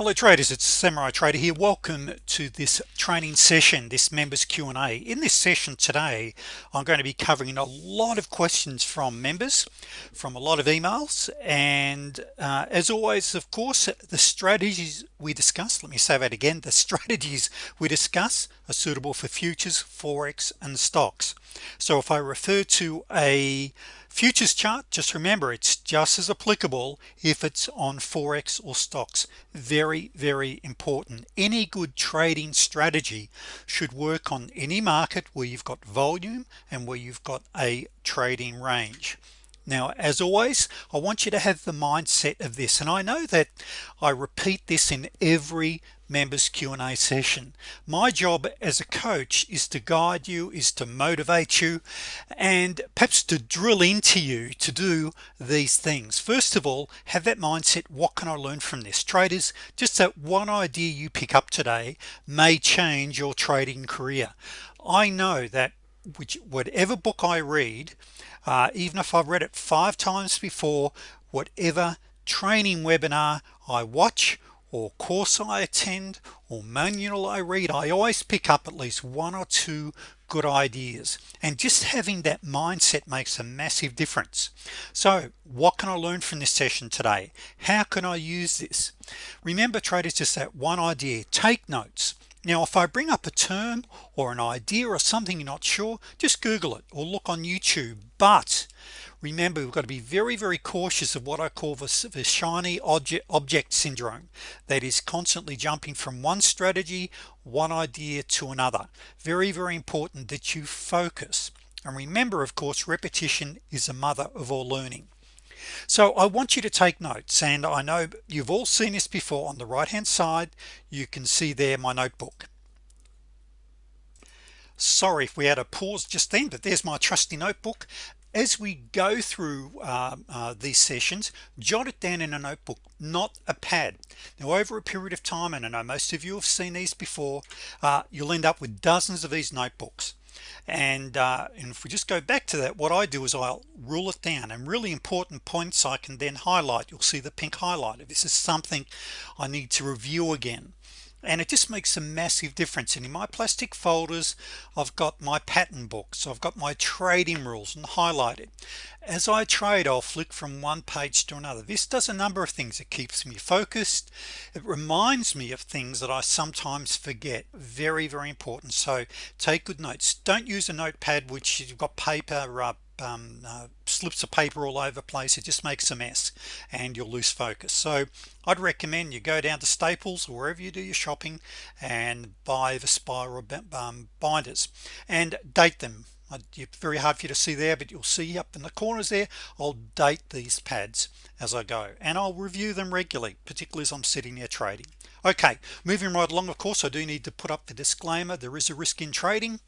hello traders. It's samurai trader here. Welcome to this training session this members Q&A in this session today I'm going to be covering a lot of questions from members from a lot of emails and uh, as always of course the strategies we discuss. Let me say that again. The strategies we discuss are suitable for futures forex and stocks. So if I refer to a futures chart just remember it's just as applicable if it's on forex or stocks. Very very important. Any good trading strategy should work on any market where you've got volume and where you've got a trading range. Now as always I want you to have the mindset of this and I know that I repeat this in every members Q&A session. My job as a coach is to guide you is to motivate you and perhaps to drill into you to do these things. First of all have that mindset what can I learn from this? Traders just that one idea you pick up today may change your trading career. I know that which whatever book I read uh, even if I've read it five times before whatever training webinar I watch or course I attend or manual I read I always pick up at least one or two good ideas. And just having that mindset makes a massive difference. So what can I learn from this session today? How can I use this? Remember traders just that one idea. Take notes. Now if I bring up a term or an idea or something you're not sure just google it or look on YouTube. But remember we've got to be very very cautious of what I call the, the shiny object object syndrome. That is constantly jumping from one strategy one idea to another. Very very important that you focus. And remember of course repetition is a mother of all learning. So I want you to take notes and I know you've all seen this before. On the right hand side you can see there my notebook. Sorry if we had a pause just then but there's my trusty notebook as we go through uh, uh, these sessions jot it down in a notebook not a pad. Now over a period of time and I know most of you have seen these before uh, you'll end up with dozens of these notebooks. And, uh, and if we just go back to that what I do is I'll rule it down and really important points I can then highlight. You'll see the pink highlighter. This is something I need to review again and it just makes a massive difference. And in my plastic folders I've got my pattern books I've got my trading rules and highlighted. As I trade I'll flick from one page to another. This does a number of things. It keeps me focused. It reminds me of things that I sometimes forget. Very very important. So take good notes. Don't use a notepad which you've got paper um, uh, slips of paper all over the place it just makes a mess and you'll lose focus. So I'd recommend you go down to Staples or wherever you do your shopping and buy the spiral um, binders and date them. It's very hard for you to see there but you'll see up in the corners there I'll date these pads as I go and I'll review them regularly particularly as I'm sitting there trading okay moving right along of course I do need to put up the disclaimer there is a risk in trading.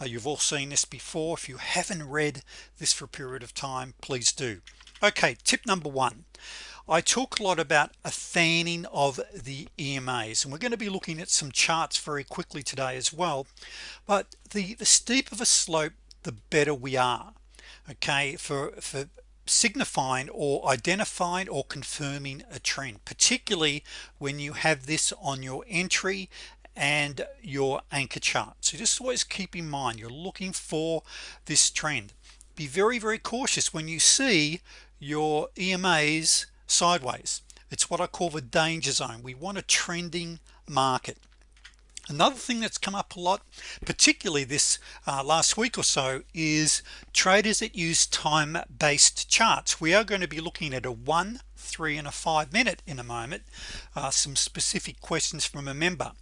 Uh, you've all seen this before. If you haven't read this for a period of time please do. Okay tip number one. I talk a lot about a fanning of the EMAs and we're going to be looking at some charts very quickly today as well but the the steeper a slope the better we are okay for for signifying or identifying or confirming a trend particularly when you have this on your entry and your anchor chart. So just always keep in mind you're looking for this trend. Be very very cautious when you see your EMAs sideways. It's what I call the danger zone. We want a trending market another thing that's come up a lot particularly this uh, last week or so is traders that use time-based charts. We are going to be looking at a one three and a five minute in a moment. Uh, some specific questions from a member.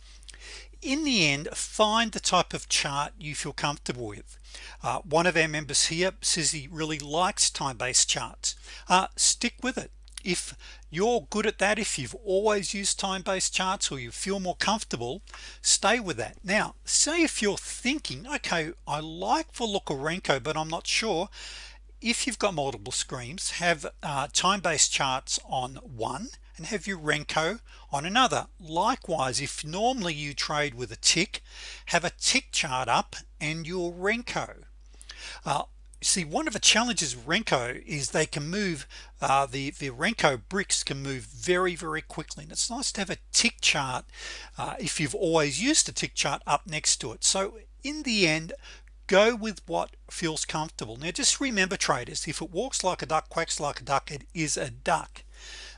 In the end find the type of chart you feel comfortable with. Uh, one of our members here says he really likes time-based charts. Uh, stick with it. If you're good at that. If you've always used time-based charts or you feel more comfortable stay with that. Now say if you're thinking okay I like the look of Renko but I'm not sure if you've got multiple screens have uh, time-based charts on one and have your Renko on another. Likewise if normally you trade with a tick have a tick chart up and your Renko. Uh, see one of the challenges Renko is they can move uh, the the Renko bricks can move very very quickly. And it's nice to have a tick chart uh, if you've always used a tick chart up next to it. So in the end go with what feels comfortable. Now just remember traders if it walks like a duck quacks like a duck it is a duck.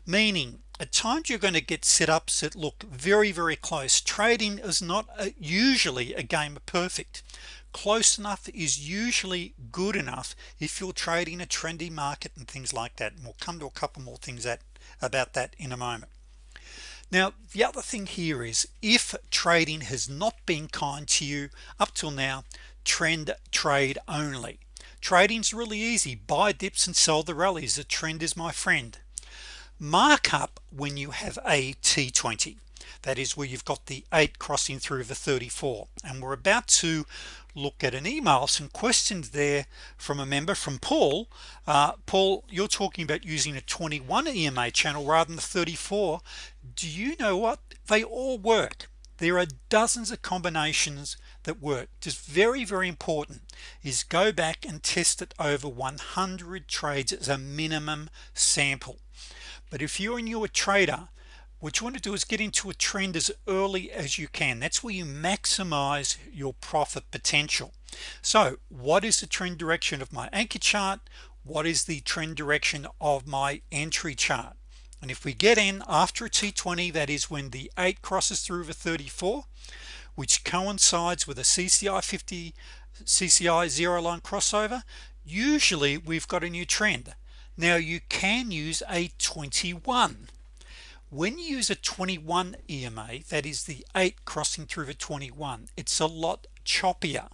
Meaning at times you're going to get setups that look very very close. Trading is not a, usually a game of perfect close enough is usually good enough if you're trading a trendy market and things like that. And we'll come to a couple more things that about that in a moment. Now the other thing here is if trading has not been kind to you up till now trend trade only. Trading's really easy. Buy dips and sell the rallies. The trend is my friend. Markup when you have a t20 that is where you've got the 8 crossing through the 34 and we're about to look at an email some questions there from a member from Paul. Uh, Paul you're talking about using a 21 EMA channel rather than the 34 do you know what? They all work. There are dozens of combinations that work. Just very very important is go back and test it over 100 trades as a minimum sample. But if you're a newer trader what you want to do is get into a trend as early as you can. That's where you maximize your profit potential. So what is the trend direction of my anchor chart? What is the trend direction of my entry chart? And if we get in after a t20 that is when the 8 crosses through the 34 which coincides with a CCI 50 CCI zero line crossover usually we've got a new trend. Now you can use a 21 when you use a 21 EMA that is the 8 crossing through the 21 it's a lot choppier.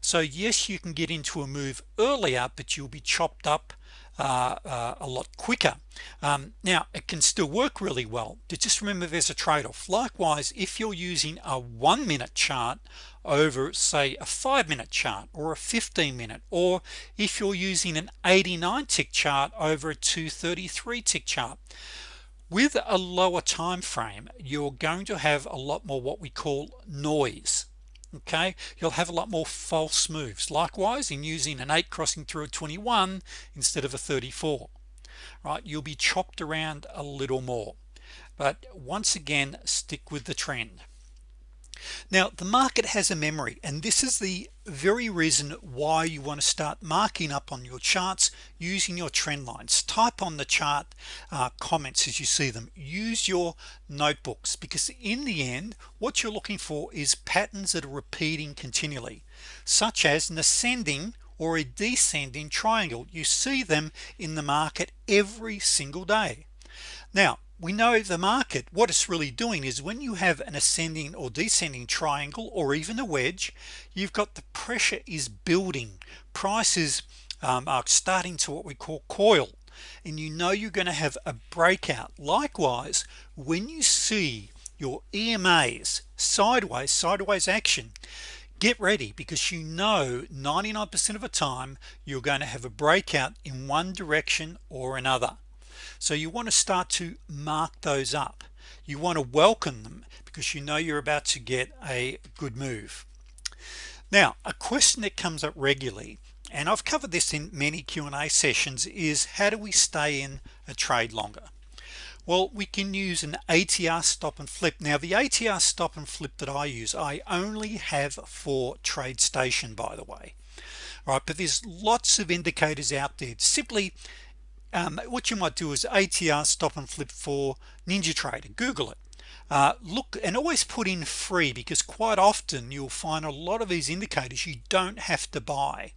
So yes you can get into a move earlier but you'll be chopped up uh, uh, a lot quicker. Um, now it can still work really well just remember there's a trade-off. Likewise if you're using a one minute chart over say a five minute chart or a 15 minute or if you're using an 89 tick chart over a 233 tick chart with a lower time frame you're going to have a lot more what we call noise okay? You'll have a lot more false moves. Likewise in using an 8 crossing through a 21 instead of a 34 right? You'll be chopped around a little more. But once again stick with the trend. Now the market has a memory and this is the very reason why you want to start marking up on your charts using your trend lines. Type on the chart uh, comments as you see them. Use your notebooks because in the end what you're looking for is patterns that are repeating continually such as an ascending or a descending triangle. You see them in the market every single day. Now we know the market. What it's really doing is when you have an ascending or descending triangle or even a wedge you've got the pressure is building. Prices um, are starting to what we call coil. And you know you're going to have a breakout. Likewise when you see your EMAs sideways sideways action get ready because you know 99% of the time you're going to have a breakout in one direction or another so you want to start to mark those up. You want to welcome them because you know you're about to get a good move. Now a question that comes up regularly and I've covered this in many Q&A sessions is how do we stay in a trade longer? Well we can use an ATR stop and flip. Now the ATR stop and flip that I use I only have for TradeStation by the way right? But there's lots of indicators out there. Simply um, what you might do is ATR stop and flip for NinjaTrader google it. Uh, look and always put in free because quite often you'll find a lot of these indicators you don't have to buy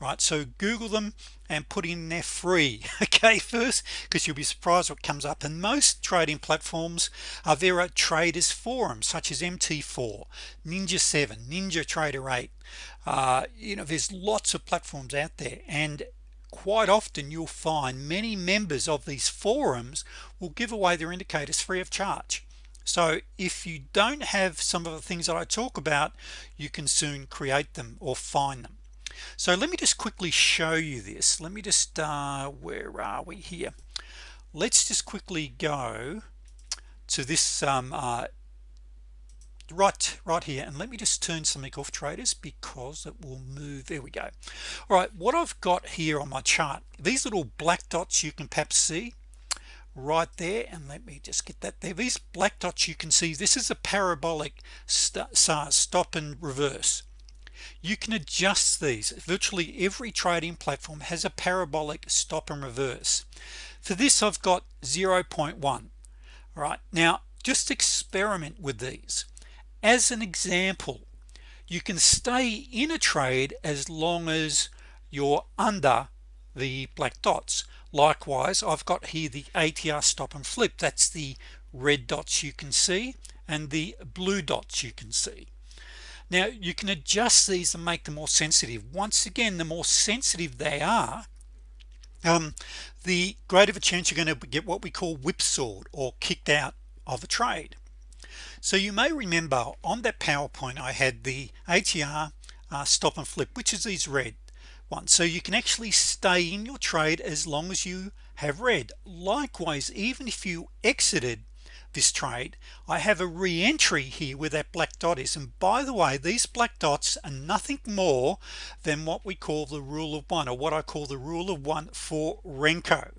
right? So google them and put in there free okay first because you'll be surprised what comes up. And most trading platforms are there traders forums such as mt4 ninja 7 ninja trader 8 uh, you know there's lots of platforms out there. And quite often you'll find many members of these forums will give away their indicators free of charge. So if you don't have some of the things that I talk about you can soon create them or find them. So let me just quickly show you this. Let me just uh, where are we here? Let's just quickly go to this um, uh, right right here and let me just turn something off traders because it will move. There we go. All right what I've got here on my chart these little black dots you can perhaps see right there and let me just get that there. These black dots you can see this is a parabolic st stop and reverse. You can adjust these. Virtually every trading platform has a parabolic stop and reverse. For this I've got 0.1 all right now just experiment with these as an example you can stay in a trade as long as you're under the black dots. Likewise I've got here the ATR stop and flip. That's the red dots you can see and the blue dots you can see. Now you can adjust these and make them more sensitive. Once again the more sensitive they are um, the greater of a chance you're going to get what we call whipsawed or kicked out of a trade so you may remember on that PowerPoint I had the ATR uh, stop and flip which is these red ones. So you can actually stay in your trade as long as you have red. Likewise even if you exited this trade I have a re-entry here where that black dot is. And by the way these black dots are nothing more than what we call the rule of one or what I call the rule of one for Renko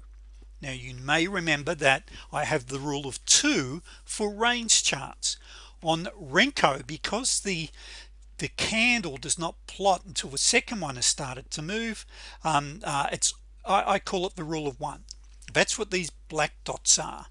now you may remember that I have the rule of two for range charts. On Renko because the the candle does not plot until the second one has started to move um, uh, it's I, I call it the rule of one. That's what these black dots are.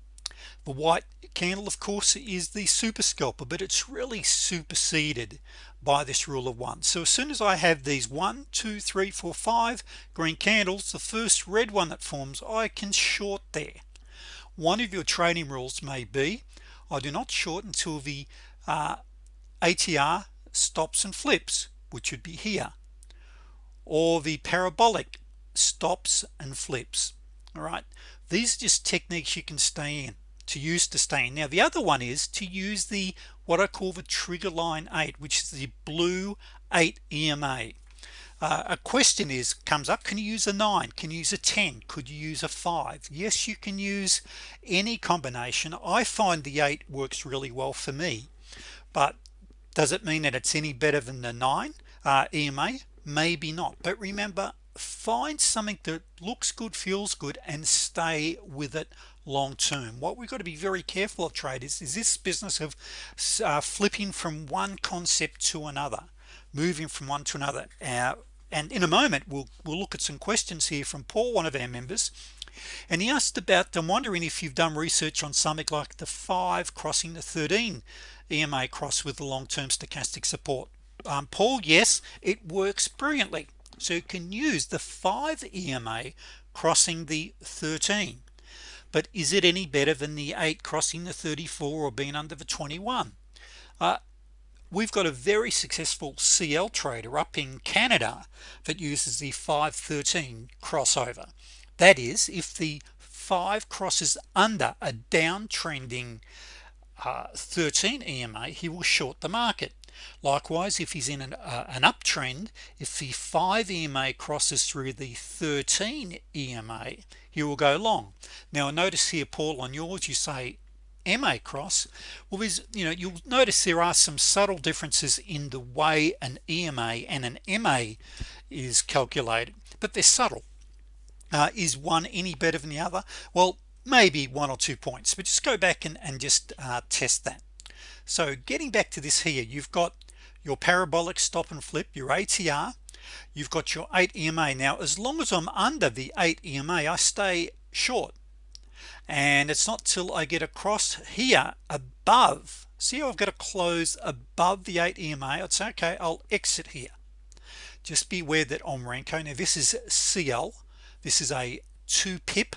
The white candle of course is the super scalper but it's really superseded by this rule of one. So as soon as I have these one two three four five green candles the first red one that forms I can short there. One of your trading rules may be I do not short until the uh, ATR stops and flips which would be here or the parabolic stops and flips. All right? These are just techniques you can stay in to use to stay now the other one is to use the what I call the trigger line 8 which is the blue 8 EMA uh, a question is comes up can you use a 9 can you use a 10 could you use a 5 yes you can use any combination. I find the 8 works really well for me but does it mean that it's any better than the 9 uh, EMA maybe not. But remember find something that looks good feels good and stay with it long-term what we've got to be very careful of traders is this business of uh, flipping from one concept to another moving from one to another. Uh, and in a moment we'll we'll look at some questions here from Paul one of our members. And he asked about I'm wondering if you've done research on something like the 5 crossing the 13 EMA cross with the long-term stochastic support. Um, Paul yes it works brilliantly. So you can use the 5 EMA crossing the 13 but is it any better than the 8 crossing the 34 or being under the 21 uh, we've got a very successful CL trader up in Canada that uses the 513 crossover. That is if the 5 crosses under a downtrending uh, 13 EMA he will short the market. Likewise if he's in an, uh, an uptrend if the 5 EMA crosses through the 13 EMA you will go long. Now notice here Paul on yours you say MA cross. Well there's you know you'll notice there are some subtle differences in the way an EMA and an MA is calculated but they're subtle. Uh, is one any better than the other? Well maybe one or two points but just go back and, and just uh, test that. So getting back to this here you've got your parabolic stop and flip your ATR you've got your 8 EMA now as long as I'm under the 8 EMA I stay short. And it's not till I get across here above see I've got to close above the 8 EMA say okay I'll exit here. Just beware that on Renko. Now this is CL this is a 2 pip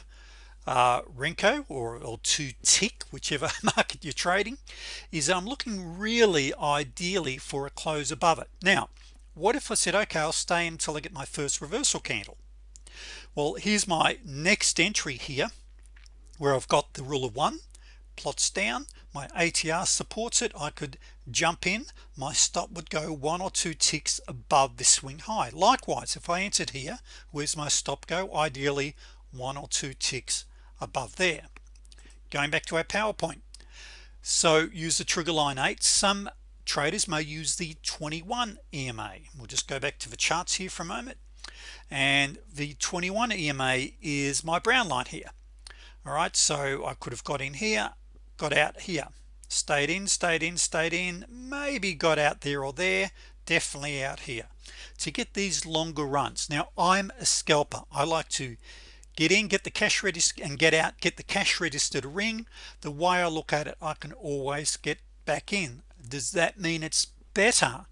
uh, Renko or, or to tick whichever market you're trading is I'm looking really ideally for a close above it. Now what if I said okay I'll stay until I get my first reversal candle. Well here's my next entry here where I've got the rule of one plots down my ATR supports it I could jump in my stop would go one or two ticks above the swing high. Likewise if I entered here where's my stop go? Ideally one or two ticks above there. Going back to our PowerPoint. So use the trigger line 8 some traders may use the 21 EMA we'll just go back to the charts here for a moment. And the 21 EMA is my brown line here. All right so I could have got in here got out here. Stayed in stayed in stayed in maybe got out there or there definitely out here. To get these longer runs. Now I'm a scalper. I like to get in get the cash register and get out get the cash register to ring. The way I look at it I can always get back in does that mean it's better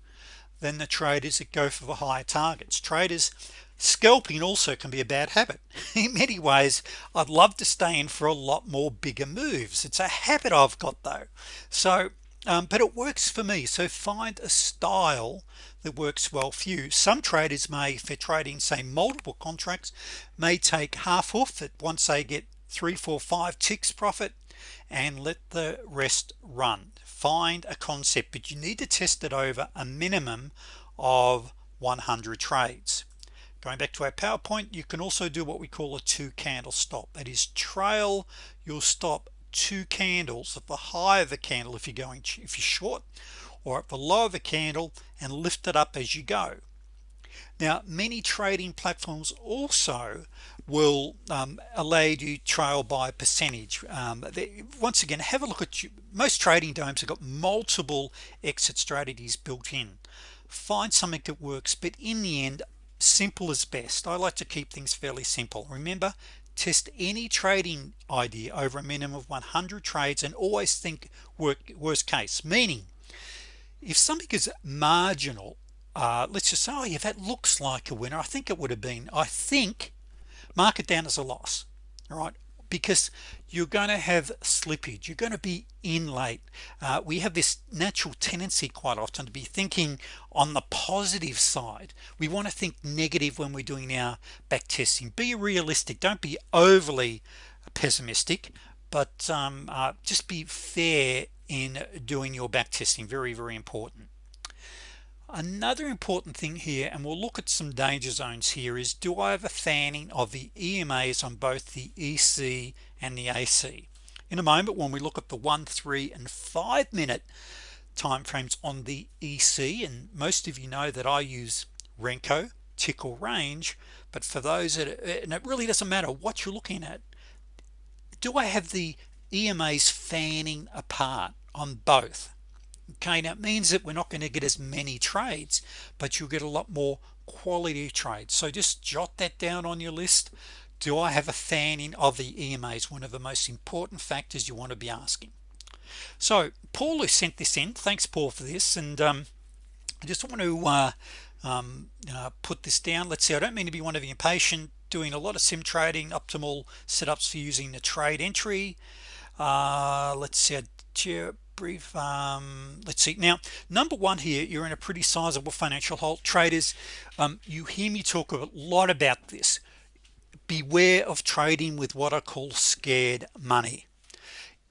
than the traders that go for the higher targets? Traders scalping also can be a bad habit. In many ways I'd love to stay in for a lot more bigger moves. It's a habit I've got though. So um, but it works for me. So find a style that works well for you. Some traders may for trading say multiple contracts may take half off it once they get three four five ticks profit and let the rest run find a concept but you need to test it over a minimum of 100 trades. Going back to our PowerPoint you can also do what we call a two candle stop. That is trail your stop two candles at the high of the candle if you're going if you're short or at the low of the candle and lift it up as you go. Now many trading platforms also will um, allow you trail by percentage. Um, they, once again have a look at you. Most trading DOMs have got multiple exit strategies built in. Find something that works but in the end simple is best. I like to keep things fairly simple. Remember test any trading idea over a minimum of 100 trades and always think work worst case. Meaning if something is marginal uh, let's just say oh yeah that looks like a winner. I think it would have been I think mark it down as a loss all right? Because you're going to have slippage. You're going to be in late. Uh, we have this natural tendency quite often to be thinking on the positive side. We want to think negative when we're doing our back testing. Be realistic. Don't be overly pessimistic but um, uh, just be fair in doing your back testing. Very very important another important thing here and we'll look at some danger zones here is do I have a fanning of the EMAs on both the EC and the AC in a moment when we look at the one three and five minute time frames on the EC and most of you know that I use Renko tick or range but for those that and it really doesn't matter what you're looking at do I have the EMAs fanning apart on both okay now it means that we're not going to get as many trades but you'll get a lot more quality trades. So just jot that down on your list. Do I have a fanning of the EMAs one of the most important factors you want to be asking. So Paul who sent this in. Thanks Paul for this. And um, I just want to uh, um, uh, put this down. Let's see I don't mean to be one of the impatient doing a lot of sim trading optimal setups for using the trade entry. Uh, let's see brief um, let's see. Now number one here you're in a pretty sizable financial hole traders um, you hear me talk a lot about this. Beware of trading with what I call scared money.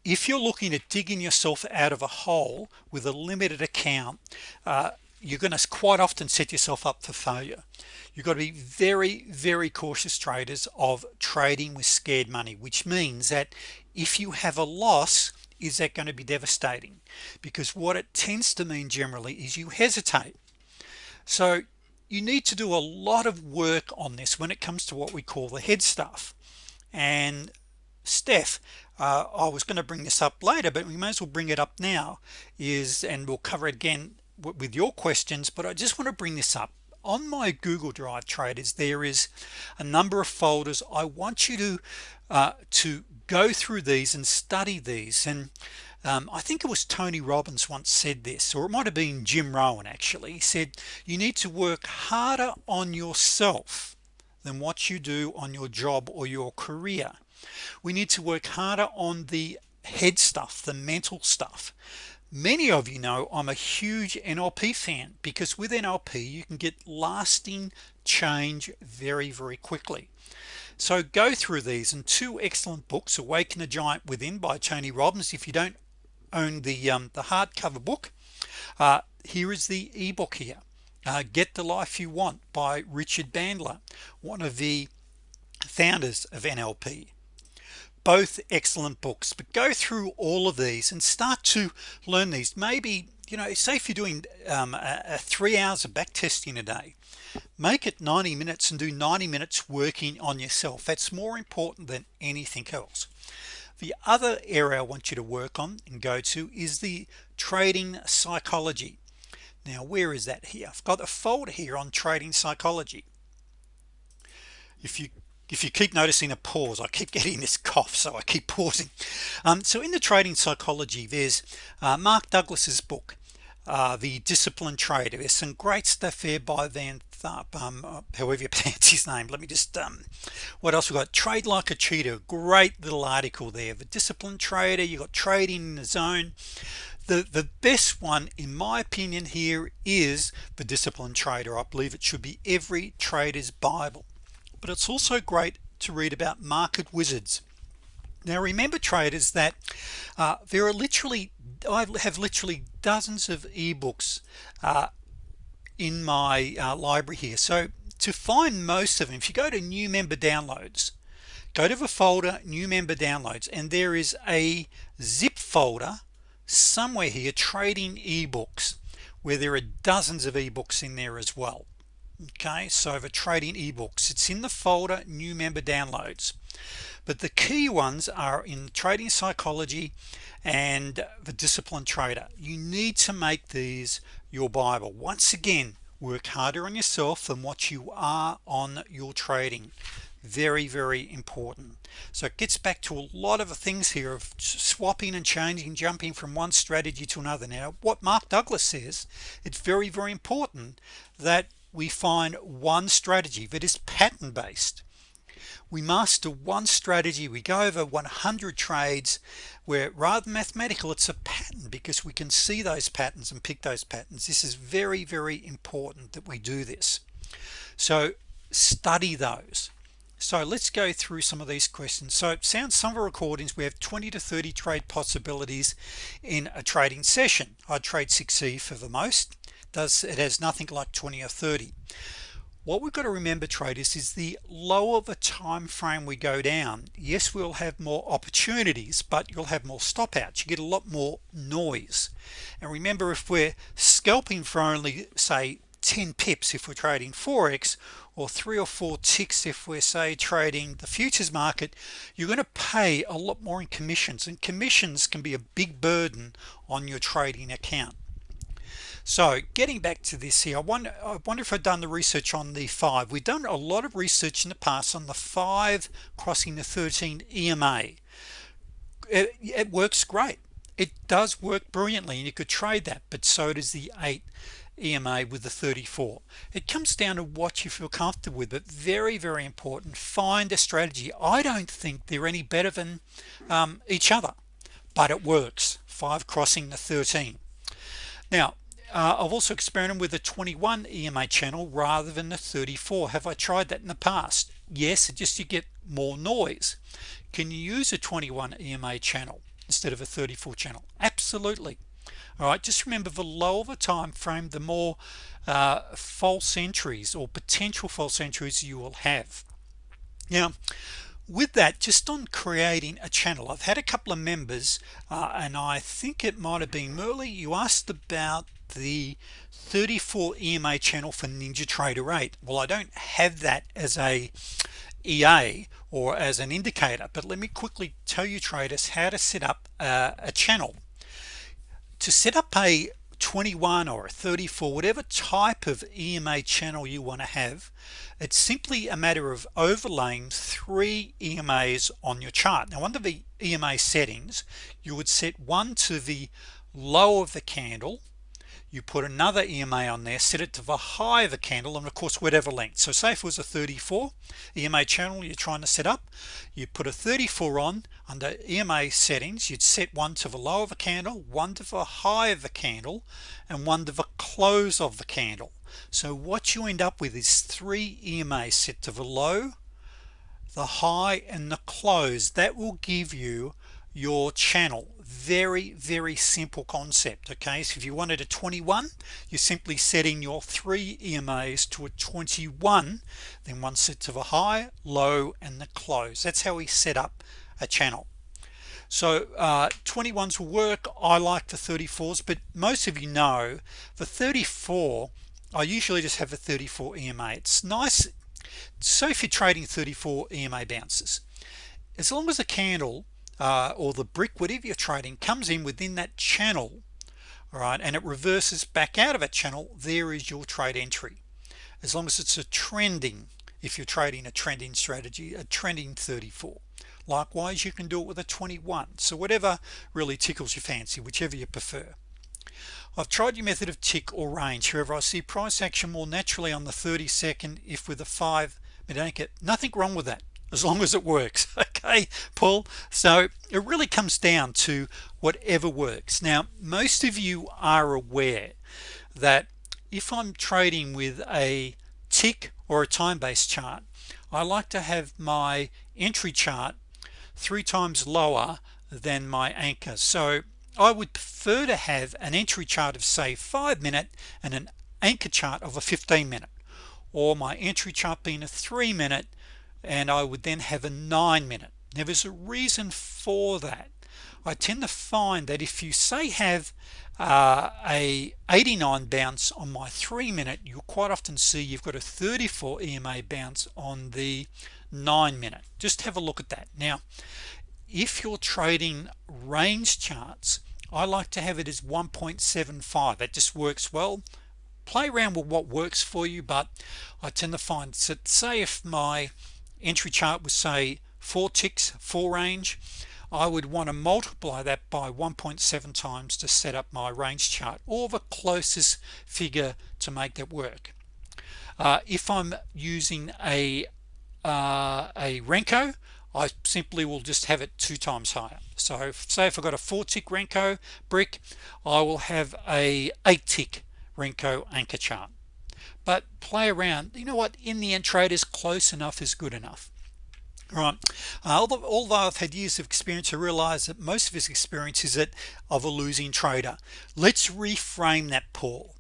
If you're looking at digging yourself out of a hole with a limited account uh, you're going to quite often set yourself up for failure. You've got to be very very cautious traders of trading with scared money which means that if you have a loss is that going to be devastating? Because what it tends to mean generally is you hesitate. So you need to do a lot of work on this when it comes to what we call the head stuff. And Steph uh, I was going to bring this up later but we may as well bring it up now is and we'll cover again with your questions but I just want to bring this up on my Google Drive traders there is a number of folders. I want you to uh, to go through these and study these. And um, I think it was Tony Robbins once said this or it might have been Jim Rohn actually. He said you need to work harder on yourself than what you do on your job or your career. We need to work harder on the head stuff the mental stuff many of you know I'm a huge NLP fan because with NLP you can get lasting change very very quickly. So go through these and two excellent books awaken a giant within by Tony Robbins if you don't own the um, the hardcover book uh, here is the ebook here uh, get the life you want by Richard Bandler one of the founders of NLP both excellent books but go through all of these and start to learn these. Maybe you know say if you're doing um, a, a three hours of back testing a day make it 90 minutes and do 90 minutes working on yourself. That's more important than anything else. The other area I want you to work on and go to is the trading psychology. Now where is that here? I've got a folder here on trading psychology. If you if you keep noticing a pause I keep getting this cough so I keep pausing. Um, so in the trading psychology there's uh, Mark Douglas's book uh, the disciplined trader. There's some great stuff there by Van Tharp um, uh, however you pronounce his name. Let me just um, what else we got? Trade like a cheater great little article there. The disciplined trader you got trading in the zone. The the best one in my opinion here is the disciplined trader. I believe it should be every trader's Bible but it's also great to read about market wizards. Now remember traders that uh, there are literally I have literally dozens of ebooks uh, in my uh, library here. So to find most of them if you go to new member downloads go to the folder new member downloads and there is a zip folder somewhere here trading ebooks where there are dozens of ebooks in there as well okay so the trading ebooks. It's in the folder new member downloads. But the key ones are in trading psychology and the disciplined trader. You need to make these your Bible. Once again work harder on yourself than what you are on your trading. Very very important. So it gets back to a lot of the things here of swapping and changing jumping from one strategy to another. Now what Mark Douglas says it's very very important that we find one strategy that is pattern based we master one strategy we go over 100 trades where rather mathematical it's a pattern because we can see those patterns and pick those patterns. This is very very important that we do this. So study those. So let's go through some of these questions. So it sounds some of recordings we have 20 to 30 trade possibilities in a trading session. I trade 6e for the most does it has nothing like 20 or 30 what we've got to remember traders is the lower the time frame we go down yes we'll have more opportunities but you'll have more stop outs you get a lot more noise. And remember if we're scalping for only say 10 pips if we're trading forex or three or four ticks if we're say trading the futures market you're going to pay a lot more in commissions. And commissions can be a big burden on your trading account so getting back to this here I wonder I wonder if I've done the research on the five. We've done a lot of research in the past on the five crossing the 13 EMA it, it works great. It does work brilliantly and you could trade that but so does the 8 EMA with the 34 it comes down to what you feel comfortable with but very very important find a strategy. I don't think they're any better than um, each other but it works. 5 crossing the 13 now uh, I've also experimented with a 21 EMA channel rather than the 34 have I tried that in the past? Yes just you get more noise. Can you use a 21 EMA channel instead of a 34 channel? Absolutely. All right just remember the lower the time frame the more uh, false entries or potential false entries you will have. Now with that just on creating a channel I've had a couple of members uh, and I think it might have been Merle you asked about the 34 EMA channel for NinjaTrader 8 well I don't have that as a EA or as an indicator but let me quickly tell you traders how to set up a channel. To set up a 21 or a 34 whatever type of EMA channel you want to have it's simply a matter of overlaying three EMAs on your chart. Now under the EMA settings you would set one to the low of the candle you put another EMA on there set it to the high of the candle and of course whatever length. So say if it was a 34 EMA channel you're trying to set up you put a 34 on under EMA settings you'd set one to the low of a candle one to the high of the candle and one to the close of the candle. So what you end up with is three EMA set to the low the high and the close. That will give you your channel. Very very simple concept okay? So if you wanted a 21 you're simply setting your three EMAs to a 21 then one set of a high low and the close. That's how we set up a channel. So uh, 21s will work. I like the 34s but most of you know the 34 I usually just have a 34 EMA it's nice so if you're trading 34 EMA bounces as long as the candle uh, or the brick whatever you're trading comes in within that channel all right and it reverses back out of that channel there is your trade entry. As long as it's a trending if you're trading a trending strategy a trending 34 likewise you can do it with a 21 so whatever really tickles your fancy whichever you prefer. I've tried your method of tick or range. However I see price action more naturally on the 30 second if with a 5 minute anchor. Nothing wrong with that as long as it works okay Paul. So it really comes down to whatever works. Now most of you are aware that if I'm trading with a tick or a time-based chart I like to have my entry chart three times lower than my anchor. So I would prefer to have an entry chart of say five minute and an anchor chart of a 15 minute or my entry chart being a three minute and I would then have a nine minute there's a reason for that. I tend to find that if you say have uh, a 89 bounce on my three minute you'll quite often see you've got a 34 EMA bounce on the nine minute just have a look at that. Now if you're trading range charts I like to have it as 1.75 it just works well. Play around with what works for you but I tend to find so say if my entry chart was say four ticks four range. I would want to multiply that by 1.7 times to set up my range chart or the closest figure to make that work. Uh, if I'm using a uh, a Renko I simply will just have it two times higher. So if, say if I got a four tick Renko brick I will have a eight tick Renko anchor chart. But play around. You know what? In the end traders close enough is good enough right. Uh, although, although I've had years of experience I realize that most of his experience is that of a losing trader. Let's reframe that Paul.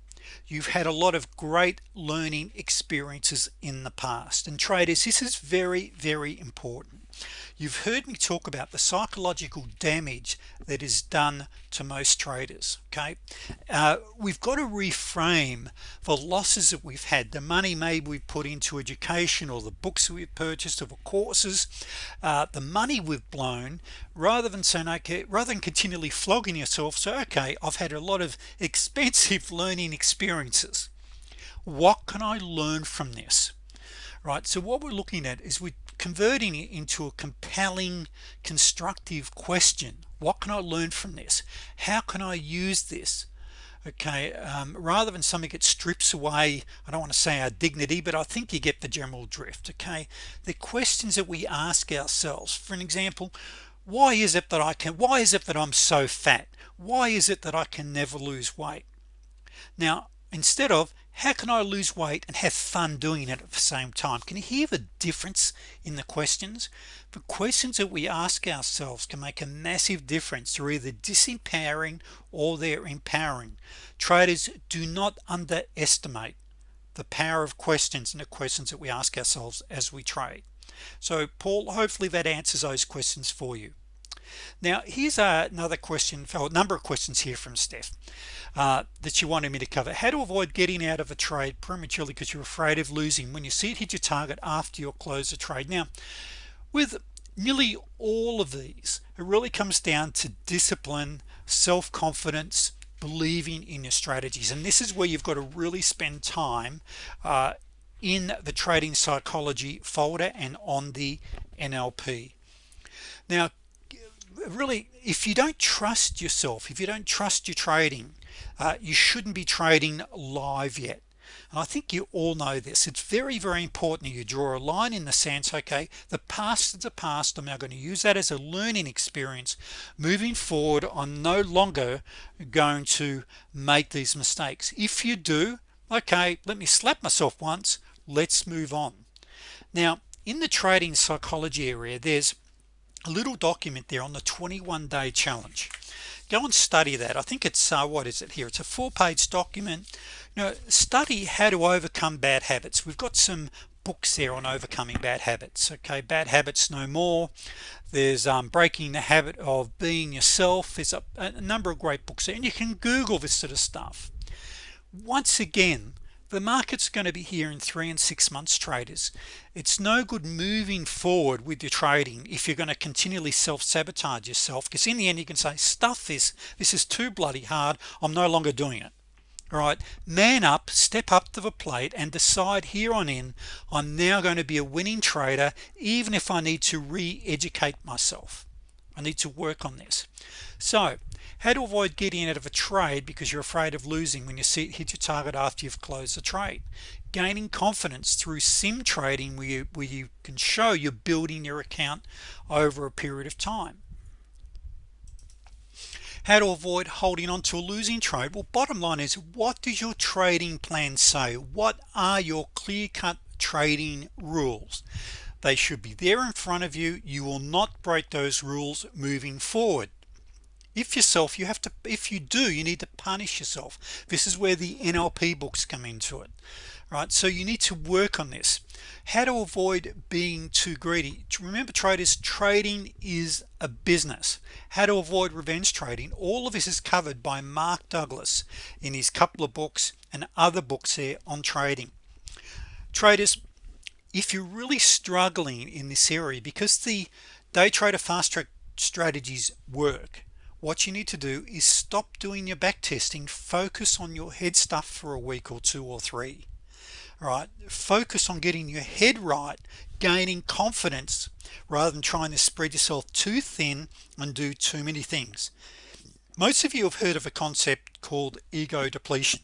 You've had a lot of great learning experiences in the past. And traders this is very very important you've heard me talk about the psychological damage that is done to most traders okay? Uh, we've got to reframe the losses that we've had the money maybe we put into education or the books we've purchased or courses uh, the money we've blown rather than saying okay rather than continually flogging yourself so okay I've had a lot of expensive learning experiences. What can I learn from this? Right? So what we're looking at is we converting it into a compelling constructive question. What can I learn from this? How can I use this? Okay um, rather than something that strips away I don't want to say our dignity but I think you get the general drift okay? The questions that we ask ourselves for an example why is it that I can why is it that I'm so fat? Why is it that I can never lose weight? Now instead of how can I lose weight and have fun doing it at the same time? Can you hear the difference in the questions? The questions that we ask ourselves can make a massive difference. They're either disempowering or they're empowering. Traders do not underestimate the power of questions and the questions that we ask ourselves as we trade. So Paul hopefully that answers those questions for you now here's another question for a number of questions here from Steph uh, that you wanted me to cover. How to avoid getting out of a trade prematurely because you're afraid of losing. When you see it hit your target after you close the trade. Now with nearly all of these it really comes down to discipline self-confidence believing in your strategies. And this is where you've got to really spend time uh, in the trading psychology folder and on the NLP now really if you don't trust yourself if you don't trust your trading uh, you shouldn't be trading live yet. And I think you all know this. It's very very important you draw a line in the sense okay the past is the past. I'm now going to use that as a learning experience moving forward. I'm no longer going to make these mistakes. If you do okay let me slap myself once. Let's move on. Now in the trading psychology area there's a little document there on the 21 day challenge. Go and study that. I think it's uh, what is it here? It's a four-page document. You know study how to overcome bad habits. We've got some books there on overcoming bad habits okay? Bad habits no more. There's um, breaking the habit of being yourself. There's a, a number of great books there. And you can google this sort of stuff. Once again the market's going to be here in three and six months traders. It's no good moving forward with your trading if you're going to continually self-sabotage yourself because in the end you can say stuff this. This is too bloody hard. I'm no longer doing it. All right? Man up step up to the plate and decide here on in I'm now going to be a winning trader even if I need to re-educate myself. I need to work on this. So how to avoid getting out of a trade because you're afraid of losing when you see it hit your target after you've closed the trade. Gaining confidence through sim trading where you, where you can show you're building your account over a period of time. How to avoid holding on to a losing trade. Well bottom line is what does your trading plan say? What are your clear-cut trading rules? They should be there in front of you. You will not break those rules moving forward if yourself you have to if you do you need to punish yourself. This is where the NLP books come into it right? So you need to work on this. How to avoid being too greedy. Remember traders trading is a business. How to avoid revenge trading. All of this is covered by Mark Douglas in his couple of books and other books here on trading. Traders if you're really struggling in this area because the day trader fast track strategies work what you need to do is stop doing your back testing. Focus on your head stuff for a week or two or three all right? Focus on getting your head right gaining confidence rather than trying to spread yourself too thin and do too many things. Most of you have heard of a concept called ego depletion.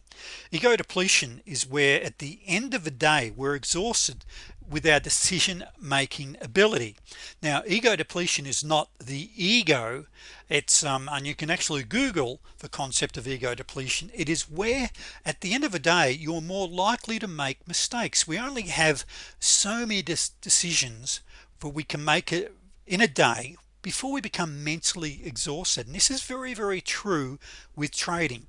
Ego depletion is where at the end of the day we're exhausted with our decision-making ability. Now ego depletion is not the ego. It's um, and you can actually google the concept of ego depletion. It is where at the end of the day you're more likely to make mistakes. We only have so many decisions for we can make it in a day before we become mentally exhausted. And this is very very true with trading.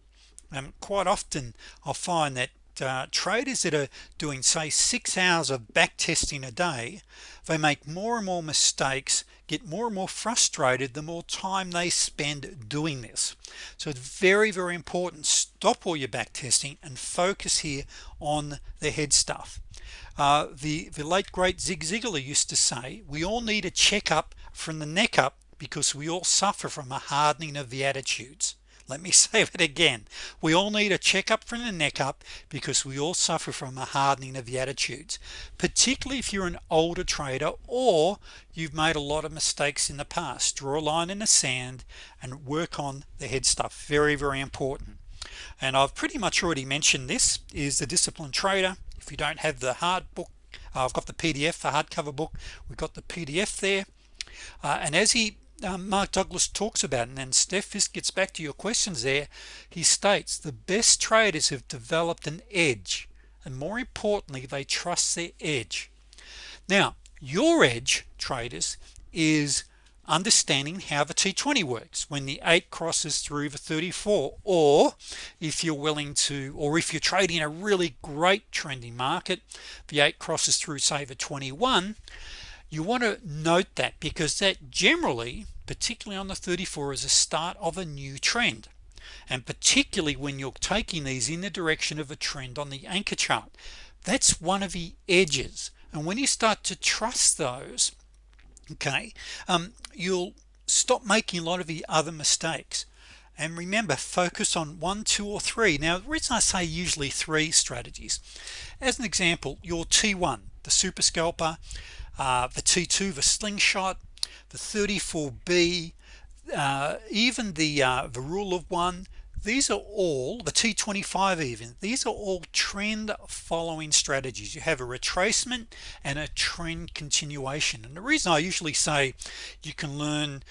Um, quite often I'll find that uh, traders that are doing say six hours of back testing a day they make more and more mistakes get more and more frustrated the more time they spend doing this. So it's very very important stop all your back testing and focus here on the head stuff. Uh, the the late great Zig Ziglar used to say we all need a checkup from the neck up because we all suffer from a hardening of the attitudes let me say it again. We all need a checkup from the neck up because we all suffer from a hardening of the attitudes particularly if you're an older trader or you've made a lot of mistakes in the past. Draw a line in the sand and work on the head stuff. Very very important. And I've pretty much already mentioned this is the disciplined trader. If you don't have the hard book uh, I've got the PDF the hardcover book. We've got the PDF there. Uh, and as he um, Mark Douglas talks about and then Steph this gets back to your questions there. He states the best traders have developed an edge and more importantly they trust their edge. Now your edge traders is understanding how the t20 works. When the 8 crosses through the 34 or if you're willing to or if you're trading a really great trending market the 8 crosses through say the 21 you want to note that because that generally particularly on the 34 is a start of a new trend. And particularly when you're taking these in the direction of a trend on the anchor chart. That's one of the edges. And when you start to trust those okay um, you'll stop making a lot of the other mistakes. And remember focus on one two or three. Now the reason I say usually three strategies. As an example your t1 the super scalper uh, the t2 the slingshot the 34b uh, even the uh, the rule of one. These are all the t25 even these are all trend following strategies. You have a retracement and a trend continuation. And the reason I usually say you can learn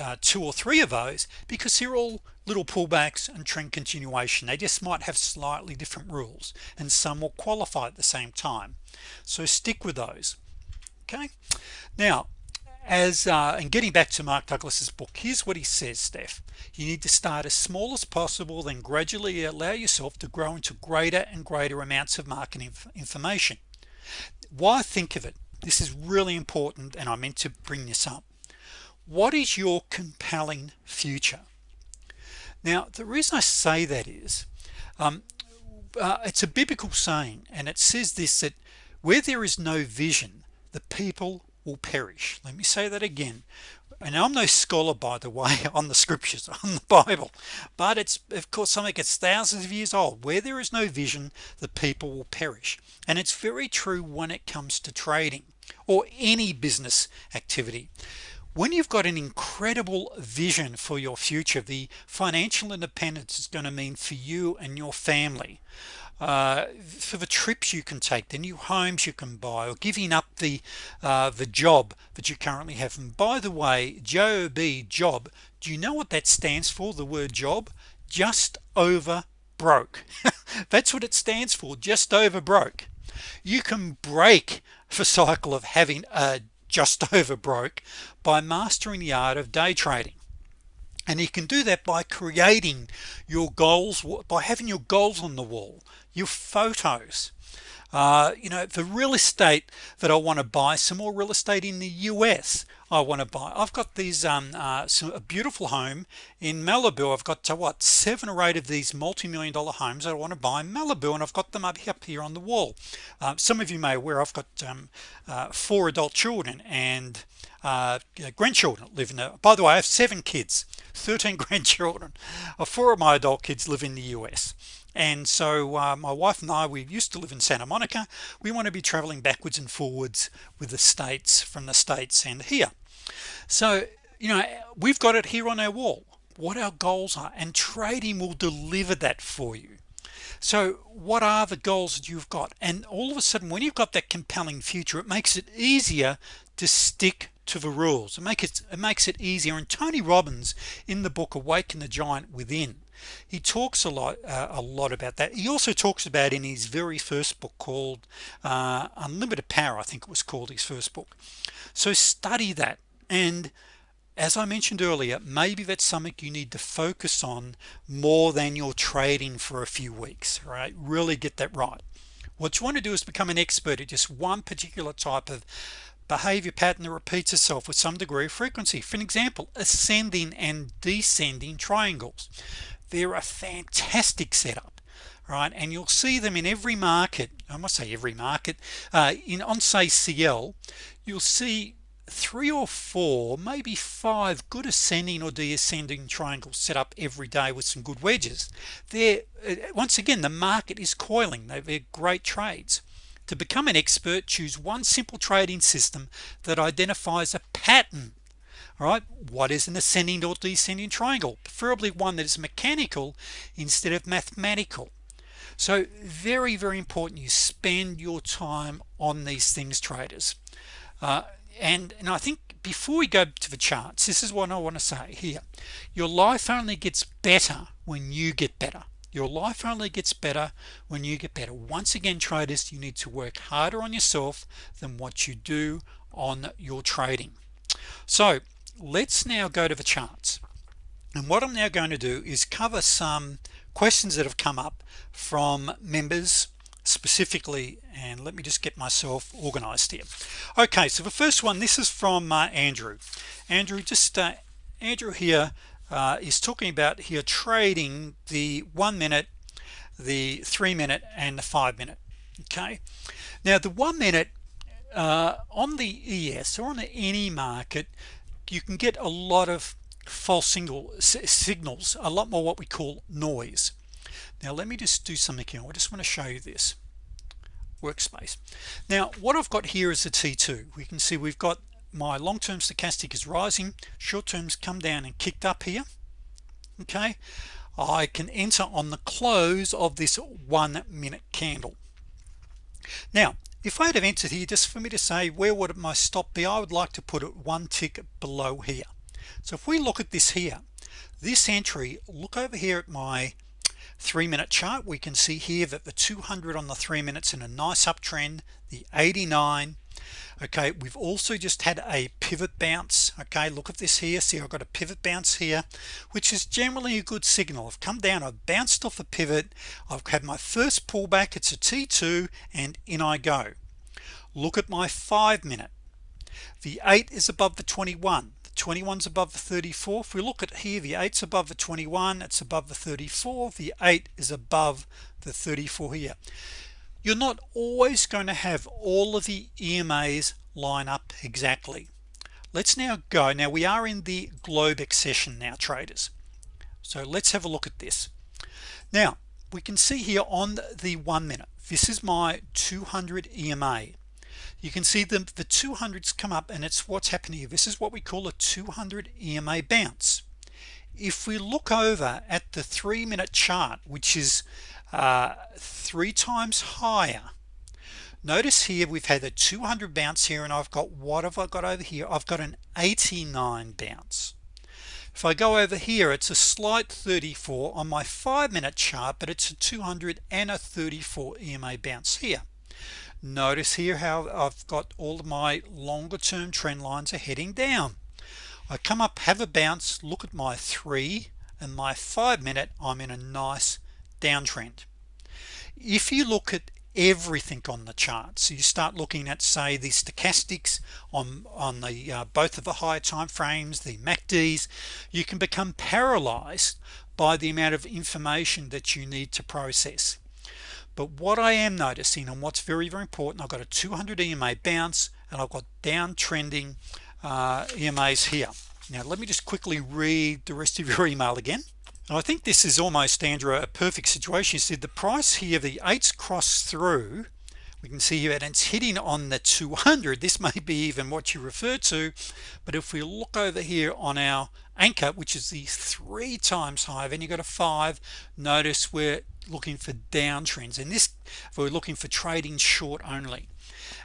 uh, two or three of those because they're all little pullbacks and trend continuation. They just might have slightly different rules and some will qualify at the same time. So stick with those okay. Now as uh, and getting back to Mark Douglas's book here's what he says Steph. You need to start as small as possible then gradually allow yourself to grow into greater and greater amounts of market inf information. Why think of it? This is really important and I meant to bring this up. What is your compelling future? Now the reason I say that is um, uh, it's a biblical saying and it says this that where there is no vision the people will perish. Let me say that again. And I'm no scholar by the way on the scriptures on the Bible. But it's of course something that's thousands of years old. Where there is no vision the people will perish. And it's very true when it comes to trading or any business activity. When you've got an incredible vision for your future the financial independence is going to mean for you and your family uh, for the trips you can take the new homes you can buy or giving up the uh, the job that you currently have. And by the way job job do you know what that stands for the word job? Just over broke. That's what it stands for just over broke. You can break the cycle of having a just over broke by mastering the art of day trading. And you can do that by creating your goals by having your goals on the wall your photos. Uh, you know the real estate that I want to buy some more real estate in the US I want to buy. I've got these um uh, some, a beautiful home in Malibu. I've got to what seven or eight of these multi-million dollar homes I want to buy in Malibu and I've got them up here on the wall. Uh, some of you may aware I've got um, uh, four adult children and uh, grandchildren live in a by the way I have seven kids 13 grandchildren. Uh, four of my adult kids live in the US and so uh, my wife and I we used to live in Santa Monica. We want to be traveling backwards and forwards with the States from the States and here. So you know we've got it here on our wall what our goals are and trading will deliver that for you. So what are the goals that you've got? And all of a sudden when you've got that compelling future it makes it easier to stick to the rules. It makes it it makes it easier. And Tony Robbins in the book awaken the giant within he talks a lot uh, a lot about that. He also talks about in his very first book called uh, unlimited power I think it was called his first book. So study that. And as I mentioned earlier maybe that's something you need to focus on more than your trading for a few weeks right? Really get that right. What you want to do is become an expert at just one particular type of behavior pattern that repeats itself with some degree of frequency. For an example ascending and descending triangles they're a fantastic setup right? And you'll see them in every market I must say every market uh, in on say CL you'll see three or four maybe five good ascending or descending triangles set up every day with some good wedges. There uh, once again the market is coiling. They're great trades. To become an expert choose one simple trading system that identifies a pattern all right what is an ascending or descending triangle? Preferably one that is mechanical instead of mathematical. So very very important you spend your time on these things traders. Uh, and and I think before we go to the charts this is what I want to say here. Your life only gets better when you get better. Your life only gets better when you get better. Once again traders you need to work harder on yourself than what you do on your trading. So let's now go to the charts. And what I'm now going to do is cover some questions that have come up from members specifically and let me just get myself organized here. Okay so the first one this is from uh, Andrew. Andrew just uh, Andrew here uh, is talking about here trading the one minute the three minute and the five minute okay? Now the one minute uh, on the ES or on the any market you can get a lot of false single signals a lot more what we call noise. Now let me just do something here. I just want to show you this workspace. Now what I've got here is a t2 we can see we've got my long-term stochastic is rising short terms come down and kicked up here okay? I can enter on the close of this one minute candle. Now if I had entered here just for me to say where would my stop be? I would like to put it one tick below here. So if we look at this here this entry look over here at my three-minute chart. We can see here that the 200 on the three minutes in a nice uptrend the 89 okay we've also just had a pivot bounce. Okay look at this here. See I've got a pivot bounce here which is generally a good signal. I've come down I've bounced off a pivot. I've had my first pullback. It's a t2 and in I go. Look at my five minute. The 8 is above the 21 the 21's above the 34 if we look at here the 8's above the 21 it's above the 34 the 8 is above the 34 here you're not always going to have all of the EMAs line up exactly. Let's now go. Now we are in the Globex session now traders. So let's have a look at this. Now we can see here on the one minute this is my 200 EMA you can see the the 200s come up and it's what's happening here. This is what we call a 200 EMA bounce. If we look over at the three-minute chart which is uh, three times higher. Notice here we've had a 200 bounce here and I've got what have I got over here? I've got an 89 bounce. If I go over here it's a slight 34 on my five-minute chart but it's a 200 and a 34 EMA bounce here. Notice here how I've got all of my longer term trend lines are heading down. I come up have a bounce look at my three and my five minute I'm in a nice downtrend. If you look at everything on the chart so you start looking at say the stochastics on on the uh, both of the higher time frames the MACDs you can become paralyzed by the amount of information that you need to process. But what I am noticing and what's very very important I've got a 200 EMA bounce and I've got downtrending uh, EMAs here. Now let me just quickly read the rest of your email again I think this is almost Andrew a perfect situation. You said the price here the eights cross through. We can see here and it's hitting on the 200 this may be even what you refer to but if we look over here on our anchor which is the three times high then you got a five. Notice we're looking for downtrends. And this we're looking for trading short only.